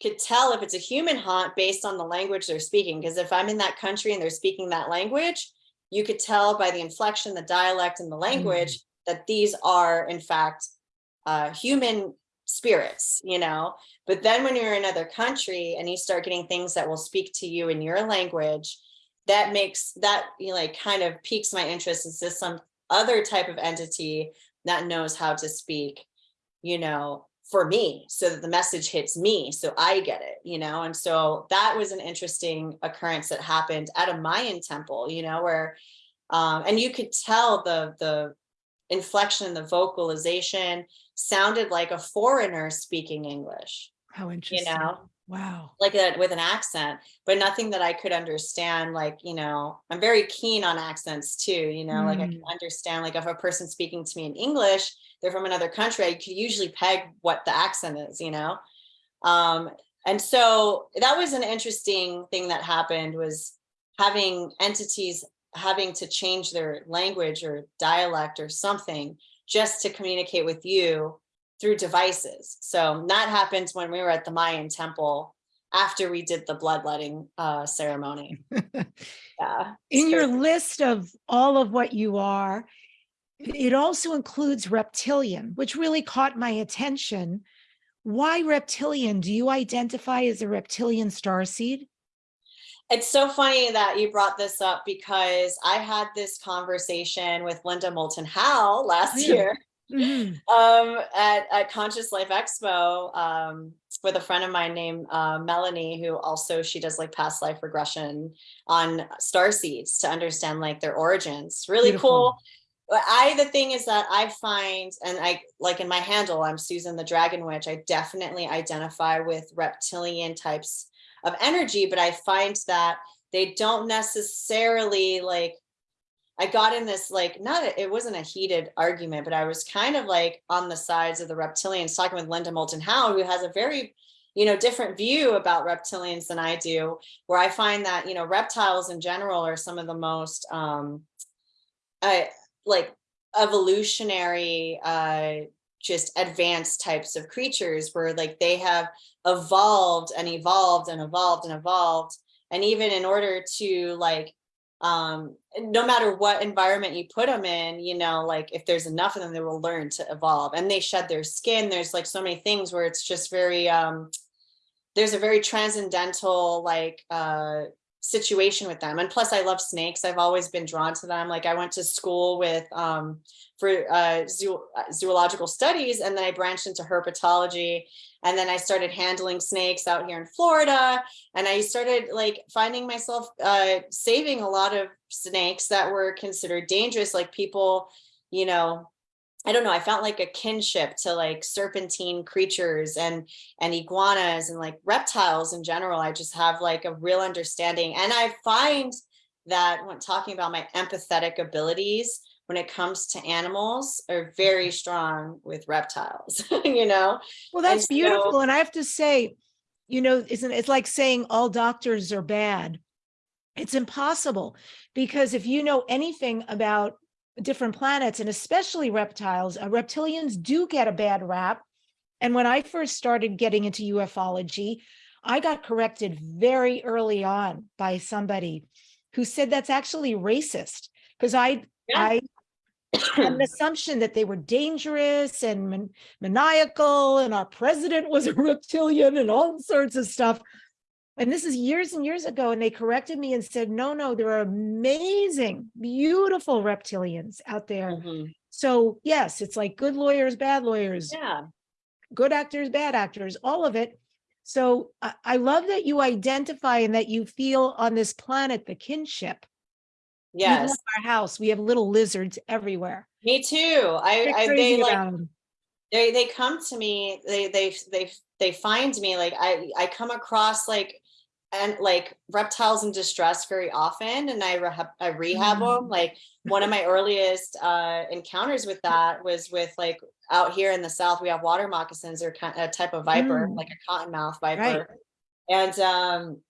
could tell if it's a human haunt based on the language they're speaking because if i'm in that country and they're speaking that language you could tell by the inflection, the dialect and the language that these are in fact uh, human spirits, you know? But then when you're in another country and you start getting things that will speak to you in your language, that makes that, you know, like kind of piques my interest. Is this some other type of entity that knows how to speak, you know, for me so that the message hits me so I get it, you know? And so that was an interesting occurrence that happened at a Mayan temple, you know, where um, and you could tell the the inflection, in the vocalization sounded like a foreigner speaking English, How interesting. you know, Wow. like that with an accent, but nothing that I could understand. Like, you know, I'm very keen on accents too, you know, like I can Mm. understand like if a person speaking to me in English, they're from another country, I could usually peg what the accent is, you know? Um, and so that was an interesting thing that happened was having entities having to change their language or dialect or something just to communicate with you through devices. So that happened when we were at the Mayan temple after we did the bloodletting uh, ceremony. <laughs> Yeah. In your list of all of what you are, it also includes reptilian, which really caught my attention. Why reptilian? Do you identify as a reptilian starseed? It's so funny that you brought this up because I had this conversation with Linda Moulton Howe last yeah. year Mhm. um, at, at Conscious Life Expo um, with a friend of mine named uh, Melanie, who also she does like past life regression on star seeds to understand like their origins. Really Beautiful. cool. But I the thing is that I find and I like in my handle, I'm Susan the Dragon Witch. I definitely identify with reptilian types of energy, but I find that they don't necessarily like I got in this like not a, it wasn't a heated argument, but I was kind of like on the sides of the reptilians talking with Linda Moulton Howe, who has a very you know different view about reptilians than I do, where I find that you know reptiles in general are some of the most um I like evolutionary uh just advanced types of creatures where like they have evolved and evolved and evolved and evolved. And even in order to like um no matter what environment you put them in you know like if there's enough of them they will learn to evolve. And they shed their skin. There's like so many things where it's just very um there's a very transcendental like uh situation with them. And plus i love snakes. I've always been drawn to them. Like i went to school with um for uh, zoo, zoological studies and then i branched into herpetology and then i started handling snakes out here in florida. And i started like finding myself uh saving a lot of snakes that were considered dangerous. Like people you know I don't know, I felt like a kinship to like serpentine creatures and and iguanas and like reptiles in general. I just have like a real understanding. And I find that when talking about my empathetic abilities when it comes to animals are very mm-hmm. strong with reptiles, <laughs> you know? Well, that's so- beautiful. And I have to say, you know, isn't it's like saying all doctors are bad. It's impossible because if you know anything about different planets and especially reptiles, uh, reptilians do get a bad rap. And when I first started getting into ufology, I got corrected very early on by somebody who said that's actually racist because I Yeah. I had an <coughs> assumption that they were dangerous and man- maniacal and our president was a reptilian and all sorts of stuff. And this is years and years ago. And they corrected me and said, no, no, there are amazing, beautiful reptilians out there. Mhm. So yes, it's like good lawyers, bad lawyers, Yeah. good actors, bad actors, all of it. So I, I love that you identify and that you feel on this planet the kinship. Yes. Our house, we have little lizards everywhere. Me too. I, I they like they they come to me they they they they find me like i i come across like and like reptiles in distress very often and i rehab i rehab them Mm. like one of my earliest uh encounters with that was with like out here in the south we have water moccasins or kind a type of viper Mm. like a cottonmouth viper Right. and um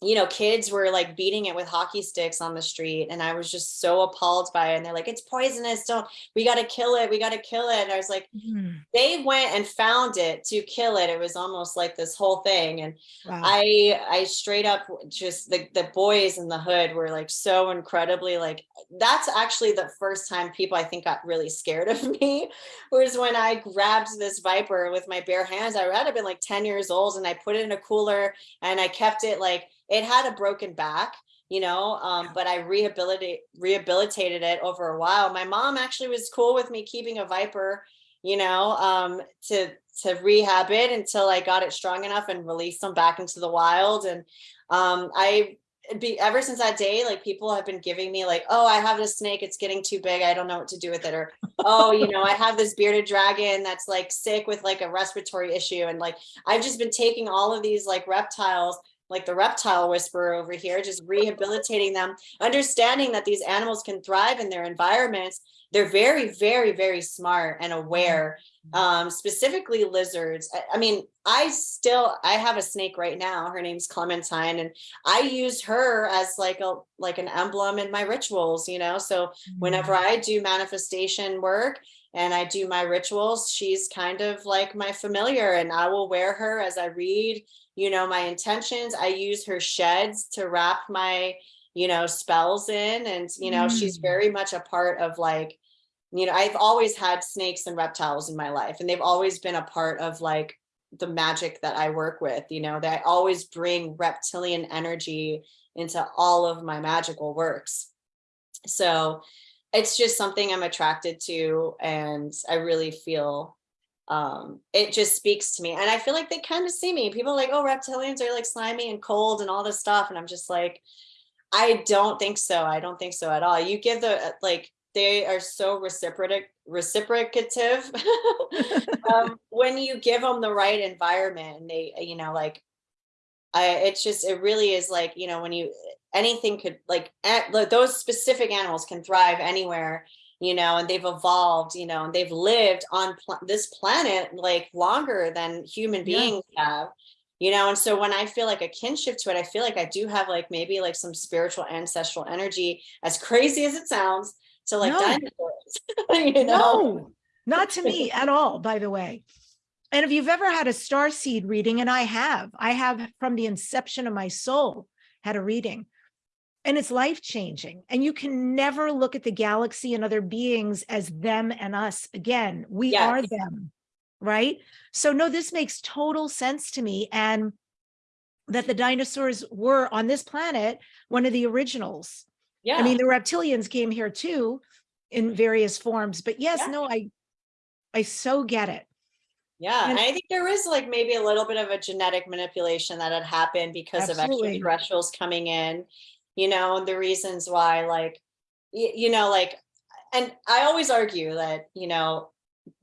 you know, kids were like beating it with hockey sticks on the street. And I was just so appalled by it. And they're like, it's poisonous. Don't, we got to kill it. We got to kill it. And I was like, Mhm. they went and found it to kill it. It was almost like this whole thing. And Wow. I I straight up just the the boys in the hood were like so incredibly like that's actually the first time people I think got really scared of <laughs> me was when I grabbed this viper with my bare hands. I had been like 10 years old and I put it in a cooler and I kept it like it had a broken back you know um but i rehabilitate rehabilitated it over a while my mom actually was cool with me keeping a viper you know um to to rehab it until I got it strong enough and released them back into the wild. And um, I be ever since that day, like people have been giving me like, oh, I have this snake, it's getting too big. I don't know what to do with it. Or, <laughs> oh, you know, I have this bearded dragon that's like sick with like a respiratory issue. And like, I've just been taking all of these like reptiles, like the reptile whisperer over here, just rehabilitating them, understanding that these animals can thrive in their environments. They're very, very, very smart and aware um specifically lizards I, I mean i still i have a snake right now her name's clementine and i use her as like a like an emblem in my rituals you know so whenever Mm-hmm. i do manifestation work and i do my rituals she's kind of like my familiar and i will wear her as i read you know my intentions i use her sheds to wrap my you know spells in and you know she's Mm. very much a part of like you know, I've always had snakes and reptiles in my life, and they've always been a part of like the magic that I work with, you know, that I always bring reptilian energy into all of my magical works. So it's just something I'm attracted to, and I really feel um it just speaks to me and i feel like they kind of see me people are like oh reptilians are like slimy and cold and all this stuff and i'm just like i don't think so i don't think so at all you give the like they are so reciprocative reciprocative <laughs> um, <laughs> when you give them the right environment and they you know like i it's just it really is like you know when you anything could like at, those specific animals can thrive anywhere you know and they've evolved you know and they've lived on pl- this planet like longer than human Yeah. beings have you know and so when i feel like a kinship to it i feel like i do have like maybe like some spiritual ancestral energy as crazy as it sounds to like No. dinosaurs <laughs> you know No, not to me <laughs> at all, by the way. And if you've ever had a star seed reading, and I have, I have from the inception of my soul had a reading. And it's life changing. And you can never look at the galaxy and other beings as them and us again. We are them, right? So, no, this makes total sense to me. And that the dinosaurs were on this planet, one of the originals. yeah I mean, the reptilians came here too in various forms, but yes, Yeah. no, I, I so get it. Yeah, And- and I think there is like maybe a little bit of a genetic manipulation that had happened because Absolutely. of extraterrestrials coming in, you know, the reasons why, like, you know, like, and I always argue that, you know,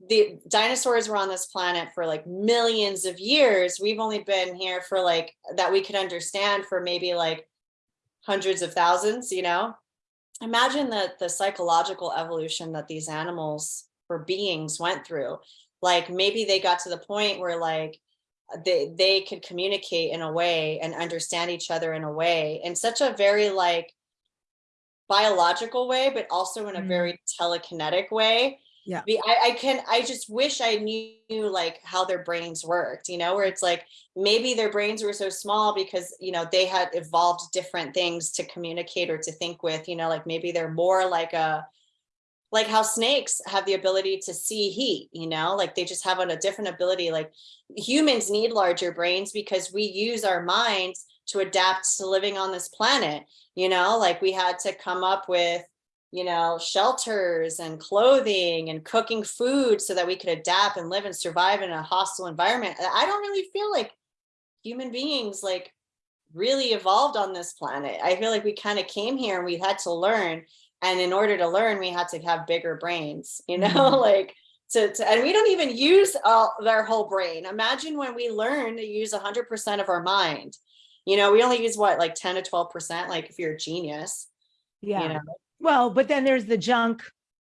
the dinosaurs were on this planet for like millions of years. We've only been here for like that we could understand for maybe like hundreds of thousands, you know. Imagine that the psychological evolution that these animals or beings went through like maybe they got to the point where like they they could communicate in a way and understand each other in a way in such a very like biological way but also in a Mm. very telekinetic way Yeah. I, I can i just wish i knew like how their brains worked you know where it's like maybe their brains were so small because you know they had evolved different things to communicate or to think with you know like maybe they're more like a like how snakes have the ability to see heat you know like they just have a, different ability like humans need larger brains because we use our minds to adapt to living on this planet you know like we had to come up with you know shelters and clothing and cooking food so that we could adapt and live and survive in a hostile environment. I don't really feel like human beings like really evolved on this planet. I feel like we kind of came here and we had to learn and in order to learn we had to have bigger brains you know Mhm. <laughs> like to, to and we don't even use all their whole brain imagine when we learn to use 100% of our mind you know we only use what like 10 to 12 percent like if you're a genius Yeah. you know Well, but then there's the junk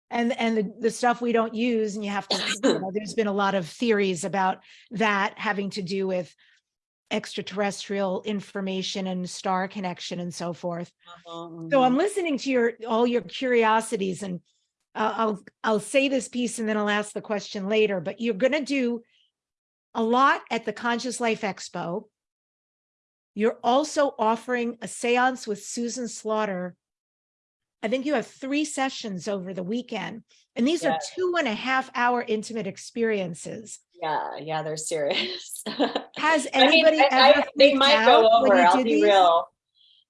and, and the, the stuff we don't use and you have to, you know, there's been a lot of theories about that having to do with extraterrestrial information and star connection and so forth. Mhm, So mhm. I'm listening to your, all your curiosities and uh, I'll, I'll say this piece and then I'll ask the question later, but you're going to do a lot at the Conscious Life Expo. You're also offering a seance with Susan Slaughter. I think you have three sessions over the weekend and these are two and a half hour intimate experiences. Yeah, yeah, they're serious. <laughs> Has I mean, anybody I- I- ever they might go over, I'll be these? real.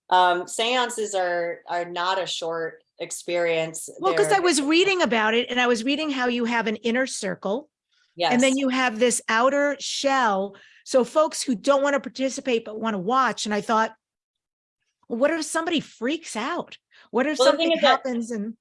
Um, seances are, are not a short experience. Well, because I was reading about it and I was reading how you have an inner circle Yes, And then you have this outer shell. So folks who don't want to participate but want to watch. And I thought, well, what if somebody freaks out? What if Well, something happens and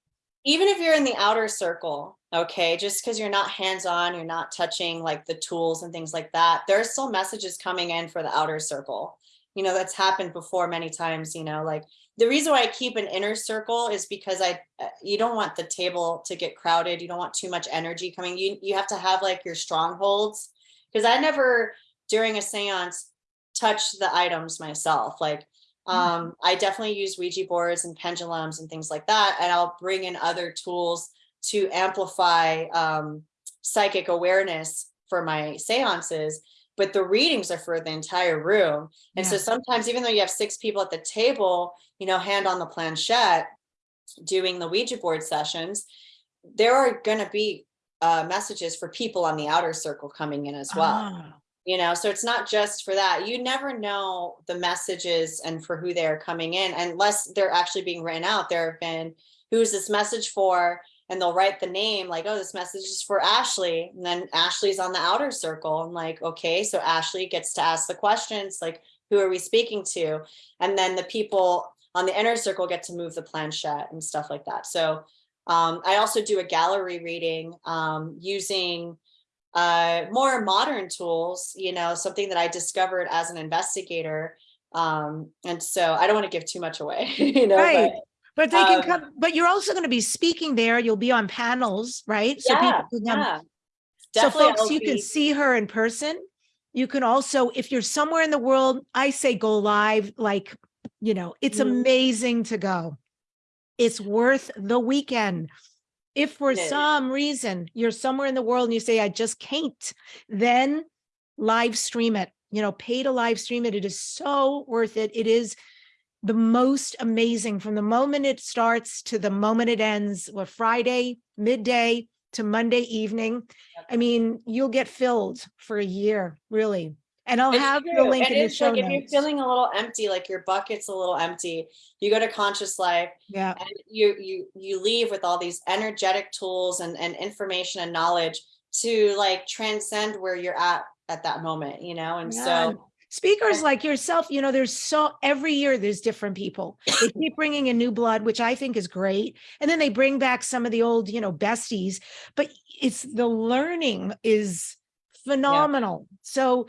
even if you're in the outer circle, okay, just because you're not hands-on, you're not touching like the tools and things like that, there's still messages coming in for the outer circle. You know, that's happened before many times, you know, like the reason why I keep an inner circle is because I, uh, you don't want the table to get crowded. You don't want too much energy coming. You, you have to have like your strongholds. Because I never, during a seance, touch the items myself. Like um, I definitely use Ouija boards and pendulums and things like that. And I'll bring in other tools to amplify um, psychic awareness for my seances. But the readings are for the entire room. And so sometimes, even though you have six people at the table, you know, hand on the planchette, doing the Ouija board sessions, there are going to be uh, messages for people on the outer circle coming in as well Ah, you know so it's not just for that. You never know the messages and for who they're coming in unless they're actually being written out. There have been who's this message for? And they'll write the name like oh this message is for ashley. And then ashley's on the outer circle. And like okay so ashley gets to ask the questions like who are we speaking to? And then the people on the inner circle get to move the planchette and stuff like that. So um, i also do a gallery reading um, using uh, more modern tools, you know, something that I discovered as an investigator. Um, and so I don't want to give too much away, <laughs> you know, Right. but But they can Um, come, but you're also going to be speaking there. You'll be on panels, right? So yeah, people can come yeah. So folks, you can see her in person. You can also, if you're somewhere in the world, I say go live, like, you know, it's Mhm. amazing to go. It's worth the weekend. If for is. some reason you're somewhere in the world and you say, I just can't, then live stream it, you know, pay to live stream it. It is so worth it. It is the most amazing from the moment it starts to the moment it ends, what Friday, midday to Monday evening. I mean, you'll get filled for a year, really. And I'll It's have the true, link and in the show like if you're feeling a little empty, like your bucket's a little empty, you go to Conscious Life Yeah, and you you you leave with all these energetic tools and, and information and knowledge to like transcend where you're at at that moment, you know? And Yeah. so speakers like yourself, you know, there's so every year there's different people. They keep bringing in new blood, which I think is great. And then they bring back some of the old, you know, besties, but it's the learning is phenomenal. So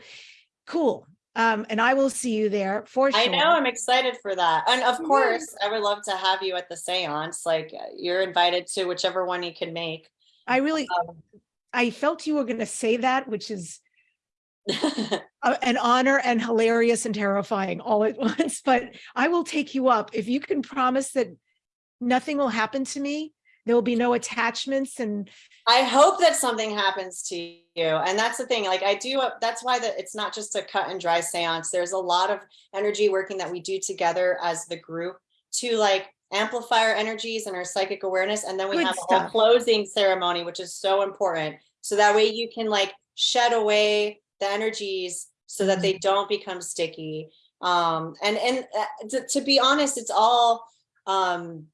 cool. Um, and I will see you there for sure. I know I'm excited for that. And of course, I would love to have you at the seance. Like uh, you're invited to whichever one you can make. I really, Um, I felt you were going to say that, which is <laughs> an honor and hilarious and terrifying all at <laughs> once. But I will take you up if you can promise that nothing will happen to me. There will be no attachments and I hope that something happens to you. And that's the thing, like I do, uh, that's why that it's not just a cut and dry seance. There's a lot of energy working that we do together as the group to like amplify our energies and our psychic awareness. And then we Good have a closing ceremony, which is so important. So that way you can like shed away the energies so that Mm-hmm. they don't become sticky. Um, and, and uh, to, to be honest, it's all, um,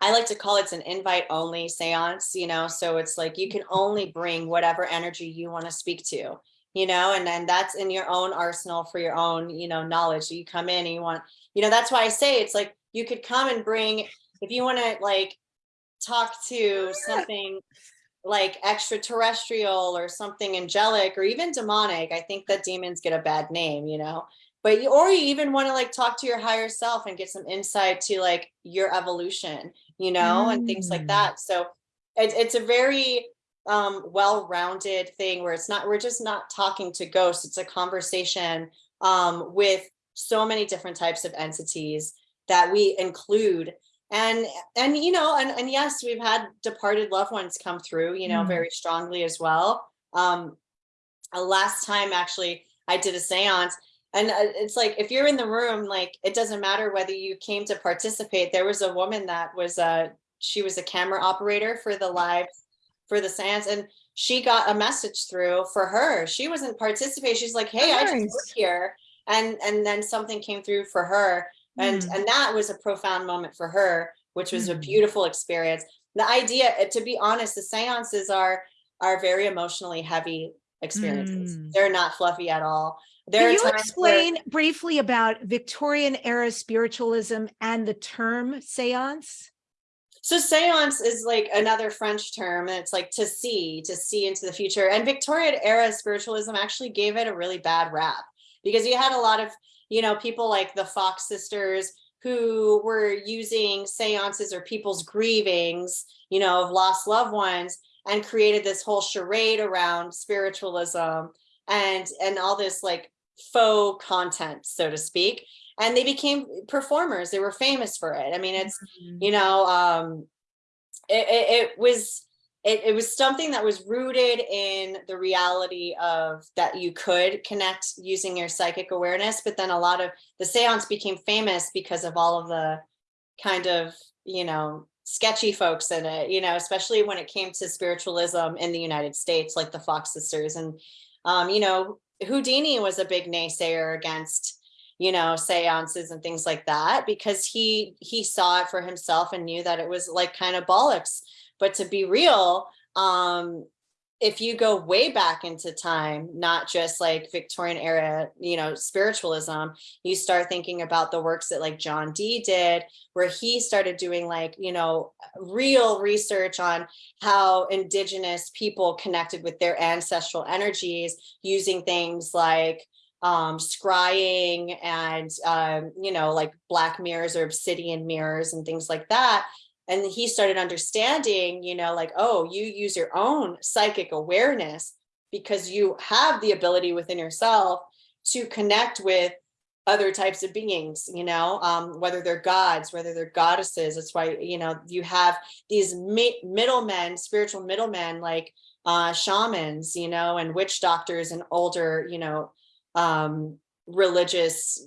I like to call it an invite only seance, you know, so it's like you can mm-hmm. only bring whatever energy you want to speak to, you know, and then that's in your own arsenal for your own, you know, knowledge. So you come in and you want, you know, that's why I say it's like you could come and bring, if you want to like talk to something like extraterrestrial or something angelic or even demonic, I think that demons get a bad name, you know but you or you even want to like talk to your higher self and get some insight to like your evolution you know and things like Mm. that so it, it's a very um well-rounded thing where it's not we're just not talking to ghosts it's a conversation um, with so many different types of entities that we include. And, and, you know, and, and yes, we've had departed loved ones come through, you know, Mm. very strongly as well. Um, uh, last time actually I did a seance and uh, it's like, if you're in the room, like, it doesn't matter whether you came to participate. There was a woman that was, a she was a camera operator for the live, for the seance and she got a message through for her. She wasn't participating. She's like, hey, I just nice. work here. And, and then something came through for her. And, Mm. and that was a profound moment for her, which was a Mm. beautiful experience. The idea, uh, to be honest, the seances are, are very emotionally heavy experiences. Mm. They're not fluffy at all. There Can you times where- explain briefly about Victorian era spiritualism and the term seance? So seance is like another French term and it's like to see, to see into the future. And Victorian era spiritualism actually gave it a really bad rap because you had a lot of, you know, people like the Fox sisters who were using seances or people's grievings, you know, of lost loved ones and created this whole charade around spiritualism and and all this like faux content, so to speak. And they became performers. They were famous for it. I mean, it's you know um it, it, it was it, it was something that was rooted in the reality of that you could connect using your psychic awareness but then a lot of the seance became famous because of all of the kind of you know sketchy folks in it you know especially when it came to spiritualism in the united states like the fox sisters and um you know houdini was a big naysayer against you know, seances and things like that, because he he saw it for himself and knew that it was like kind of bollocks. But to be real, um, if you go way back into time, not just like Victorian era, you know, spiritualism, you start thinking about the works that like John Dee did, where he started doing like, you know, real research on how indigenous people connected with their ancestral energies using things like um, scrying and, um, you know, like black mirrors or obsidian mirrors and things like that. And he started understanding, you know, like, oh, you use your own psychic awareness because you have the ability within yourself to connect with other types of beings, you know, um, whether they're gods, whether they're goddesses. That's why, you know, you have these mi middlemen, spiritual middlemen like uh, shamans, you know, and witch doctors and older, you know, um, religious,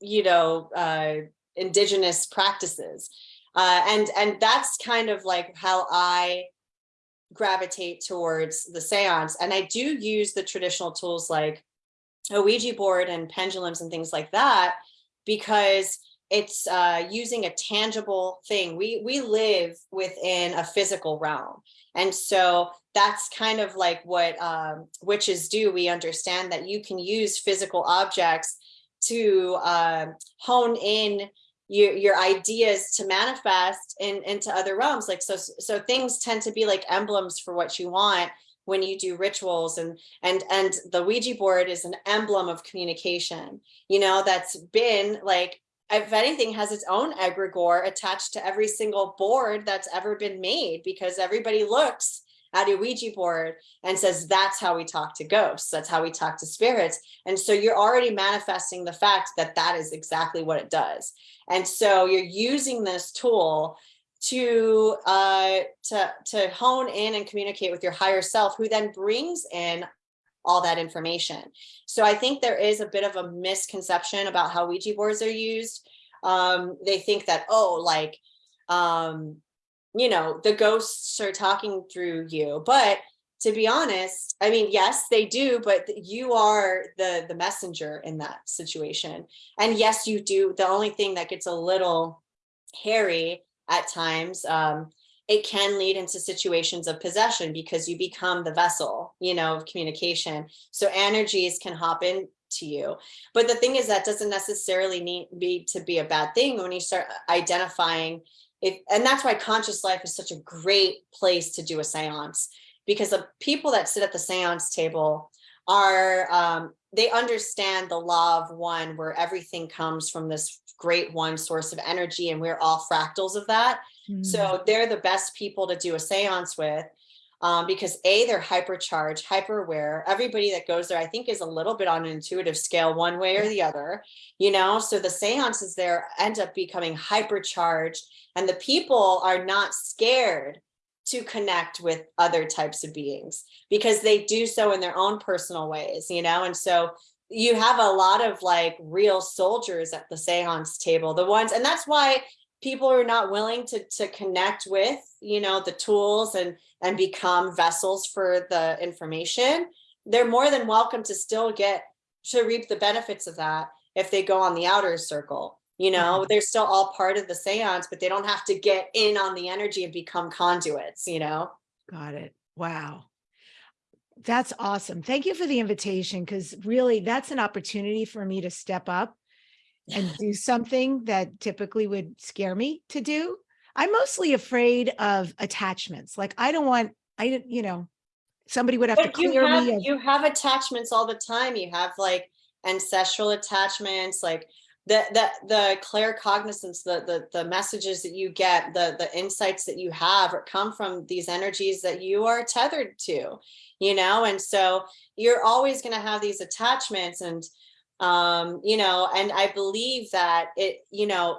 you know, uh, indigenous practices. Uh, and, and that's kind of like how I gravitate towards the seance. And I do use the traditional tools like a Ouija board and pendulums and things like that, because it's uh, using a tangible thing. We, we live within a physical realm. And so that's kind of like what um, witches do. We understand that you can use physical objects to uh, hone in your, your ideas to manifest in, into other realms. Like, so, so things tend to be like emblems for what you want when you do rituals and, and, and the Ouija board is an emblem of communication, you know, that's been like, if anything has its own egregore attached to every single board that's ever been made because everybody looks at a Ouija board and says, that's how we talk to ghosts. That's how we talk to spirits. And so you're already manifesting the fact that that is exactly what it does. And so you're using this tool to uh, to to hone in and communicate with your higher self, who then brings in all that information. So I think there is a bit of a misconception about how Ouija boards are used. Um, they think that oh, like um, you know, the ghosts are talking through you, but to be honest, I mean, yes, they do, but you are the the messenger in that situation. And yes, you do. The only thing that gets a little hairy at times, um, it can lead into situations of possession because you become the vessel, you know, of communication. So energies can hop in to you. But the thing is that doesn't necessarily need be to be a bad thing when you start identifying it. And that's why conscious life is such a great place to do a seance because the people that sit at the seance table are, um, they understand the law of one where everything comes from this great one source of energy and we're all fractals of that. Mm. So they're the best people to do a seance with. Um, because A, they're hypercharged, hyper aware. Everybody that goes there, I think, is a little bit on an intuitive scale, one way or the other, you know. So the seances there end up becoming hypercharged, and the people are not scared to connect with other types of beings because they do so in their own personal ways, you know. And so you have a lot of like real soldiers at the seance table, the ones, and that's why people are not willing to to connect with you know the tools and and become vessels for the information they're more than welcome to still get to reap the benefits of that if they go on the outer circle you know Mhm. they're still all part of the seance but they don't have to get in on the energy and become conduits you know Got it. Wow. That's awesome. Thank you for the invitation because really that's an opportunity for me to step up and <laughs> do something that typically would scare me to do. I'm mostly afraid of attachments. Like I don't want, I didn't, you know, somebody would have to But you have, me. of- you have attachments all the time. You have like ancestral attachments, like the the the claircognizance, the the the messages that you get, the the insights that you have or come from these energies that you are tethered to, you know, and so you're always going to have these attachments and um you know and i believe that it you know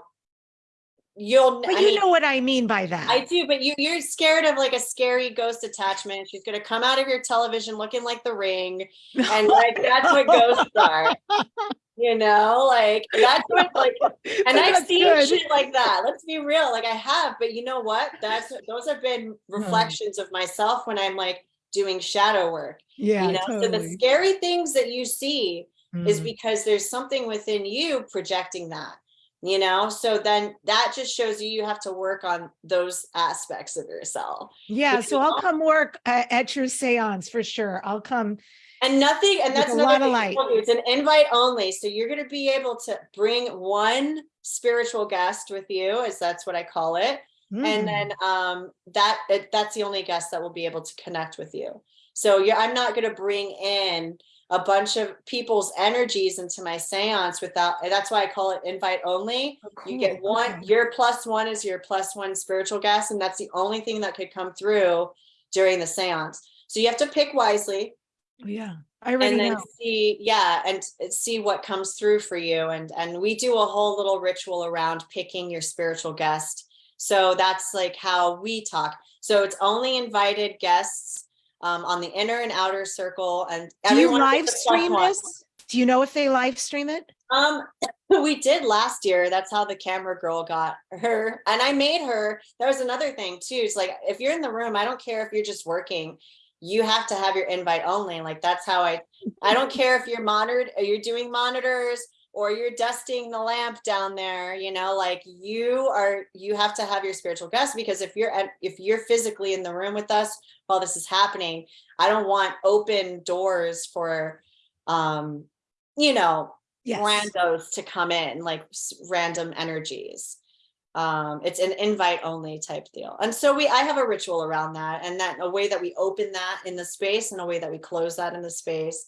you'll But I you mean, know what I mean by that. I do, but you you're scared of like a scary ghost attachment. She's gonna come out of your television looking like the ring, and <laughs> like that's what ghosts are. You know, like that's what like <laughs> and I've seen good. shit like that. Let's be real, like I have, but you know what? That's those have been reflections of myself when I'm like doing shadow work. Yeah, you know, so the scary things that you see is Mm. because there's something within you projecting that you know so then that just shows you you have to work on those aspects of yourself Yeah, so I'll come work uh, at your seance for sure. I'll come. and nothing and that's a lot of light. it's an invite only so you're going to be able to bring one spiritual guest with you as that's what i call it Mm. and then um that it- that's the only guest that will be able to connect with you so yeah i'm not going to bring in a bunch of people's energies into my seance without that's why i call it invite only. Oh, you get one okay. your plus one is your plus one spiritual guest and that's the only thing that could come through during the seance. So you have to pick wisely. Yeah, I already and then know. see yeah and see what comes through for you and and we do a whole little ritual around picking your spiritual guest. So that's like how we talk. So it's only invited guests um, on the inner and outer circle and Do you live gets a plus stream this? Do you know if they live stream it? Um, <laughs> we did last year. That's how the camera girl got her. And I made her. there was another thing too. It's like if you're in the room, I don't care if you're just working. You have to have your invite only. Like that's how I. I don't care if you're monitored. You're doing monitors or you're dusting the lamp down there. You know, like you are. You have to have your spiritual guest because if you're at, if you're physically in the room with us while this is happening, I don't want open doors for, um, you know, Yes. randos to come in, like random energies. Um, it's an invite only type deal. And so we I have a ritual around that and that a way that we open that in the space and a way that we close that in the space.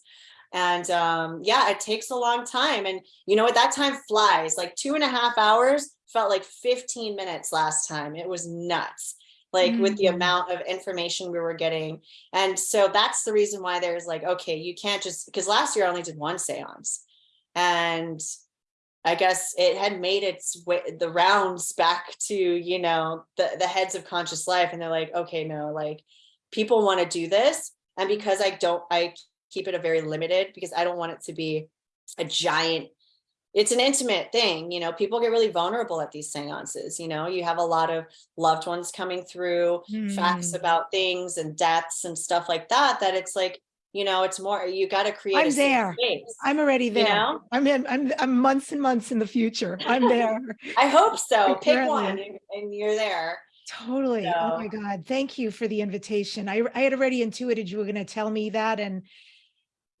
And um, yeah, it takes a long time. And you know what? That time flies like two and a half hours felt like 15 minutes last time. It was nuts. Like with the Mm. amount of information we were getting. And so that's the reason why there's like, okay, you can't just because last year I only did one seance and I guess it had made its way the rounds back to you know the the heads of conscious life, and they're like, okay, no, like people want to do this, and because I don't, I keep it a very limited because I don't want it to be a giant. It's an intimate thing, you know. People get really vulnerable at these seances. You know, you have a lot of loved ones coming through, facts Mm. about things and deaths and stuff like that. That it's like, you know, it's more. You got to create. I'm there. space. I'm already you there. know? I'm in, I'm, I'm months and months in the future. I'm <laughs> there. I hope so. Pick one and, and you're there. Totally. Oh my God. Thank you for the invitation. I, I had already intuited you were going to tell me that. And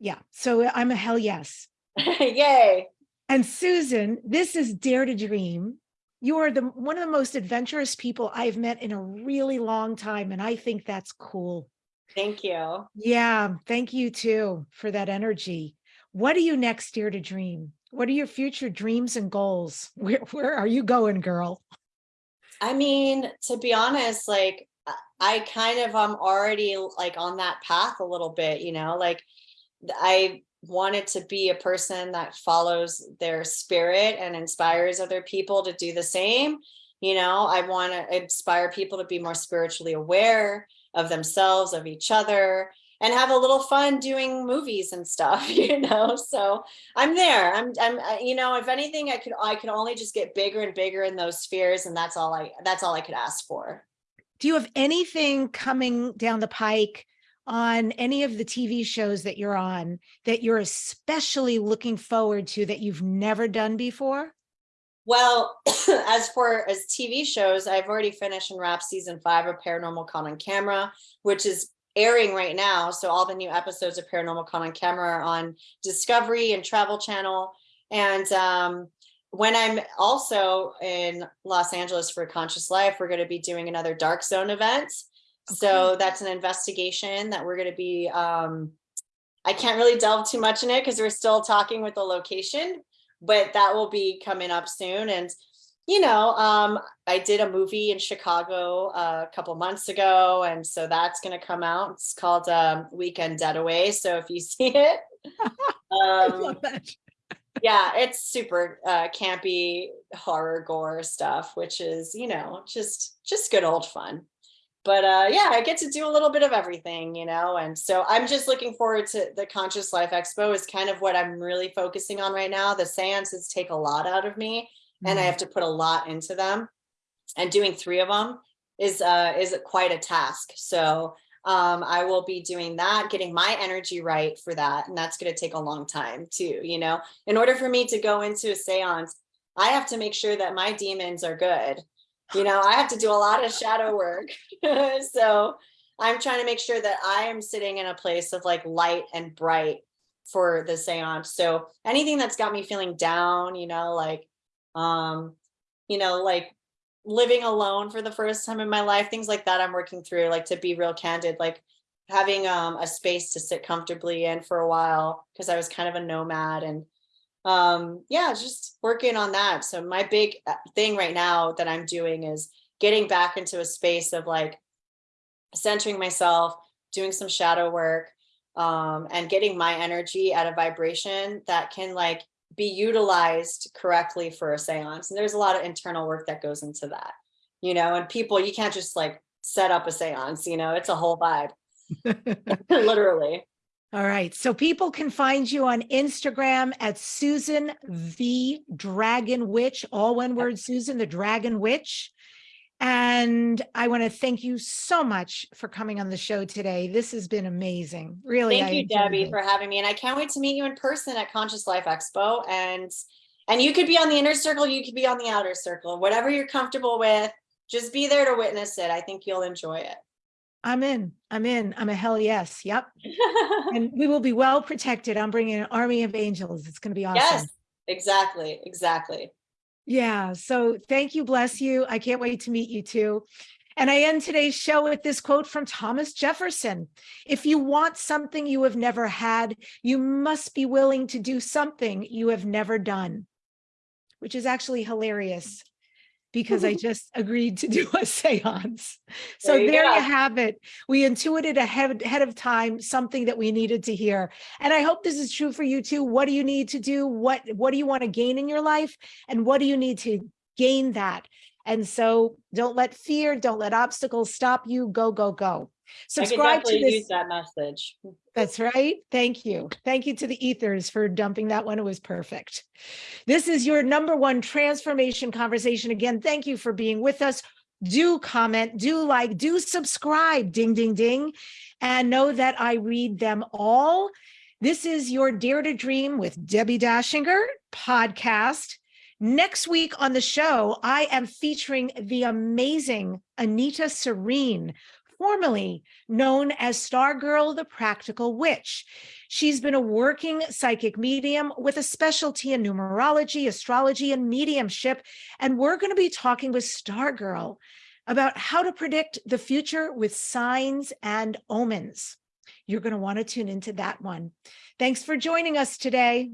yeah, so I'm a hell yes. <laughs> Yay. And Susan, this is Dare to Dream. You are the one of the most adventurous people I've met in a really long time. And I think that's cool. Thank you. Yeah, thank you too for that energy. What are you next Dare to Dream? What are your future dreams and goals? <laughs> Where, where are you going, girl? I mean, to be honest, like I- kind of I'm already like on that path a little bit, you know, like I wanted to be a person that follows their spirit and inspires other people to do the same. You know, I want to inspire people to be more spiritually aware of themselves, of each other, and have a little fun doing movies and stuff, <laughs> you know. So I'm there. I'm I'm you know, if anything I could I could only just get bigger and bigger in those spheres and that's all I that's all I could ask for. Do you have anything coming down the pike on any of the TV shows that you're on that you're especially looking forward to that you've never done before? Well, <clears throat> as for as TV shows, I've already finished and wrapped season five of Paranormal Caught on Camera, which is airing right now. So all the new episodes of Paranormal Caught on Camera are on Discovery and Travel Channel. And um, when I'm also in Los Angeles for Conscious Life, we're going to be doing another Dark Zone event. So that's an investigation that we're going to be. Um, I can't really delve too much in it because we're still talking with the location, but that will be coming up soon. And you know, um, I did a movie in Chicago uh, a couple months ago, and so that's going to come out. It's called um, Weekend Getaway. So if you <laughs> see it, <laughs> um, yeah, it's super uh, campy horror gore stuff, which is you know just just good old fun. But uh, yeah, I get to do a little bit of everything, you know, and so I'm just looking forward to the Conscious Life Expo is kind of what I'm really focusing on right now. The seances take a lot out of me, and I Mhm. have to put a lot into them. And doing three of them is uh, is quite a task. So um, I will be doing that, getting my energy right for that, and that's going to take a long time too. You know, in order for me to go into a séance, I have to make sure that my demons are good. You know, I have to do a lot of shadow work. <laughs> so I'm trying to make sure that I am sitting in a place of like light and bright for the seance. So anything that's got me feeling down, you know, like um, you know, like living alone for the first time in my life, things like that I'm working through, like to be real candid, like having um a space to sit comfortably in for a while because I was kind of a nomad and um yeah just working on that. So my big uh, thing right now that i'm doing is getting back into a space of like centering myself doing some shadow work um and getting my energy at a vibration that can like be utilized correctly for a seance. And there's a lot of internal work that goes into that you know and people you can't just like set up a seance you know it's a whole vibe. <laughs> <laughs> Literally All right. So people can find you on Instagram at Susan the Dragon Witch, all one word, Susan the Dragon Witch. And I want to thank you so much for coming on the show today. This has been amazing. Really. Thank I you, Debbie, it. for having me. And I can't wait to meet you in person at Conscious Life Expo. And and you could be on the inner circle, you could be on the outer circle, whatever you're comfortable with. Just be there to witness it. I think you'll enjoy it. I'm in. I'm in. I'm a hell yes. Yep. <laughs> And we will be well protected. I'm bringing an army of angels. It's going to be awesome. yes, exactly, exactly. Yeah. So thank you. Bless you. I can't wait to meet you too. And I end today's show with this quote from Thomas Jefferson. If you want something you have never had, you must be willing to do something you have never done, which is actually hilarious because I <laughs> just agreed to do a seance. So There you there you have it. We intuited ahead, ahead of time something that we needed to hear. And I hope this is true for you too. What do you need to do? What, what do you want to gain in your life? And what do you need to gain that? And so don't let fear, don't let obstacles stop you. Go, go, go. Subscribe to this. use that message. That's right. Thank you. Thank you to the ethers for dumping that one. It was perfect. This is your number one transformation conversation. Again, thank you for being with us. Do comment, do like, do subscribe, ding, ding, ding, and know that I read them all. This is your Dare to Dream with Debbie Dachinger podcast. Next week on the show, I am featuring the amazing Anita Serene, formerly known as Stargirl the Practical Witch. She's been a working psychic medium with a specialty in numerology, astrology, and mediumship. And we're going to be talking with Stargirl about how to predict the future with signs and omens. You're going to want to tune into that one. Thanks for joining us today.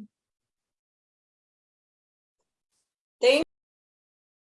Thank